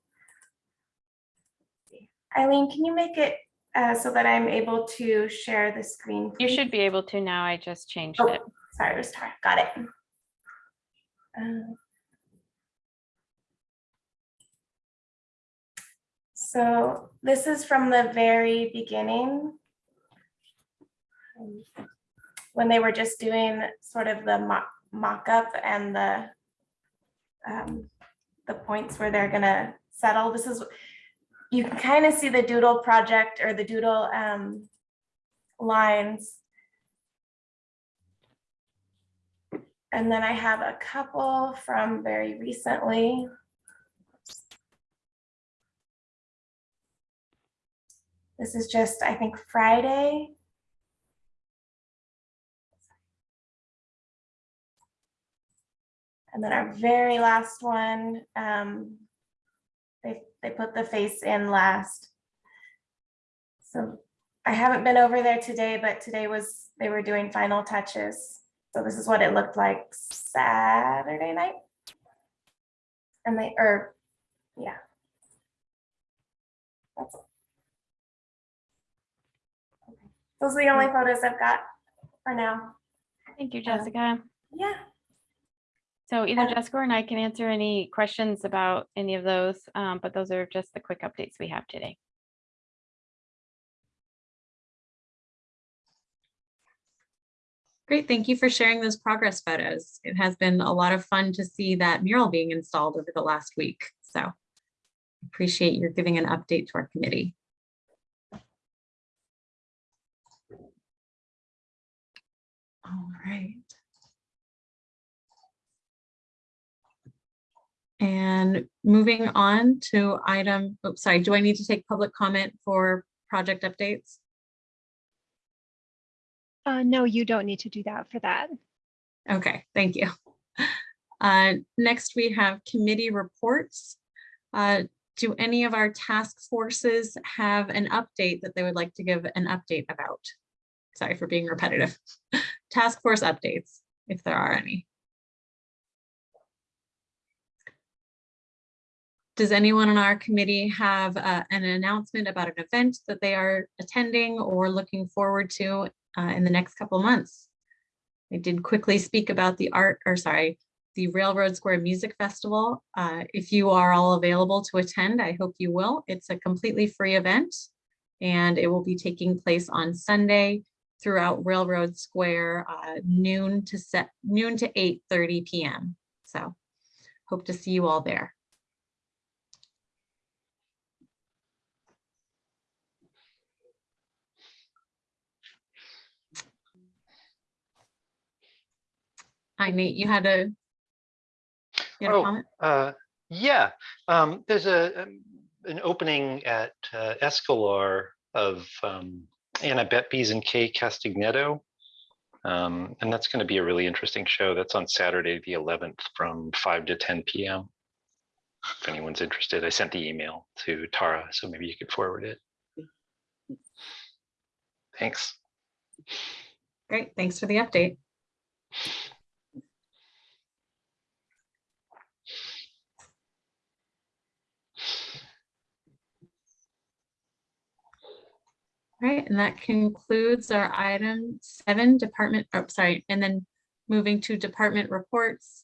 Eileen, can you make it uh, so that I'm able to share the screen? You should be able to now. I just changed Oh, it. sorry, it was Tara. Got it. Uh, So this is from the very beginning. um, when they were just doing sort of the mock, mock-up and the um, the points where they're gonna settle. This is, you can kind of see the doodle project or the doodle um, lines. And then I have a couple from very recently. This is just, I think, Friday. And then our very last one, um, they, they put the face in last. So I haven't been over there today, but today was, they were doing final touches. So this is what it looked like Saturday night. And they, or, yeah. That's it. Okay. Those are the only photos I've got for now. Thank you, Um, Jessica. Yeah. So either Jessica or I can answer any questions about any of those, um, but those are just the quick updates we have today. Great, thank you for sharing those progress photos. It has been a lot of fun to see that mural being installed over the last week, so appreciate your giving an update to our committee. All right. And moving on to item, oops, sorry, do I need to take public comment for project updates? Uh, no, you don't need to do that for that. Okay, thank you. Uh, Next, we have committee reports. Uh, Do any of our task forces have an update that they would like to give an update about? Sorry for being repetitive. Task force updates, if there are any. Does anyone on our committee have uh, an announcement about an event that they are attending or looking forward to uh, in the next couple of months? I did quickly speak about the art, or sorry, the Railroad Square Music Festival. Uh, If you are all available to attend, I hope you will. It's a completely free event and it will be taking place on Sunday throughout Railroad Square, uh, noon to set, noon to 8:30 PM. So hope to see you all there. Hi Nate, you had a you had a Oh, comment? Uh, yeah, um, there's a, um, an opening at uh, Escalar of um, Anna Betbys and Kay Castagnetto. Um, and that's going to be a really interesting show. That's on Saturday, the 11th from 5 to 10 p.m. If anyone's interested, I sent the email to Tara, so maybe you could forward it. Thanks. Great, thanks for the update. All right, and that concludes our item seven, department, oh, sorry, and then moving to department reports.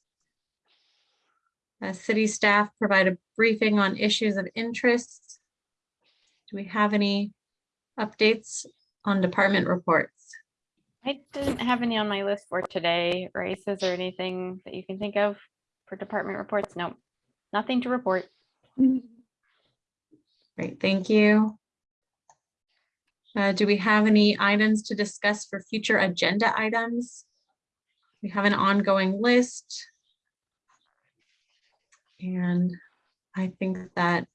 Uh, city staff provide a briefing on issues of interest. Do we have any updates on department reports? I didn't have any on my list for today, races or anything that you can think of for department reports. No, nothing to report. Great, thank you. Uh, do we have any items to discuss for future agenda items? We have an ongoing list. And I think that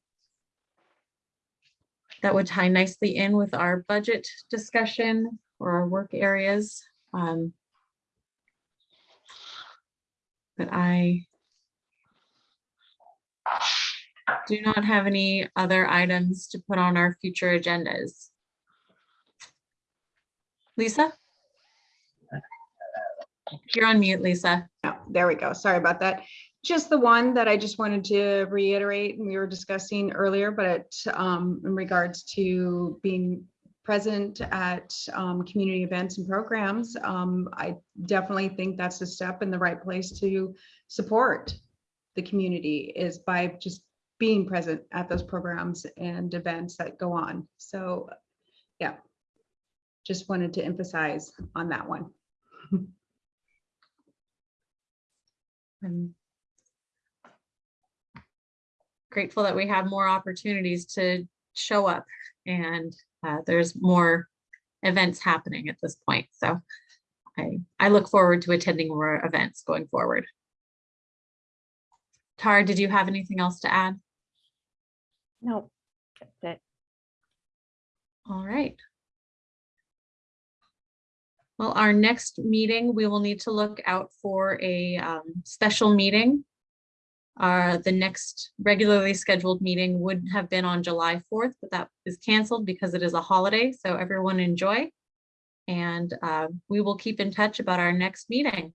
that would tie nicely in with our budget discussion or our work areas. Um, But I do not have any other items to put on our future agendas. Lisa? You're on mute, Lisa. Oh, there we go. Sorry about that. Just the one that I just wanted to reiterate, and we were discussing earlier, but it, um, in regards to being present at um, community events and programs, um, I definitely think that's a step in the right place to support the community is by just being present at those programs and events that go on. So, yeah, just wanted to emphasize on that one. I'm grateful that we have more opportunities to show up and uh, there's more events happening at this point. So I, I look forward to attending more events going forward. Tara, did you have anything else to add? No, that's it. All right. Well, our next meeting, we will need to look out for a um, special meeting. Uh, the next regularly scheduled meeting would have been on July 4th, but that is canceled because it is a holiday. So everyone enjoy. And uh, we will keep in touch about our next meeting.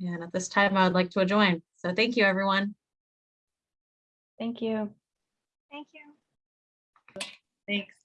And at this time, I would like to join. So thank you, everyone. Thank you. Thank you. Thanks.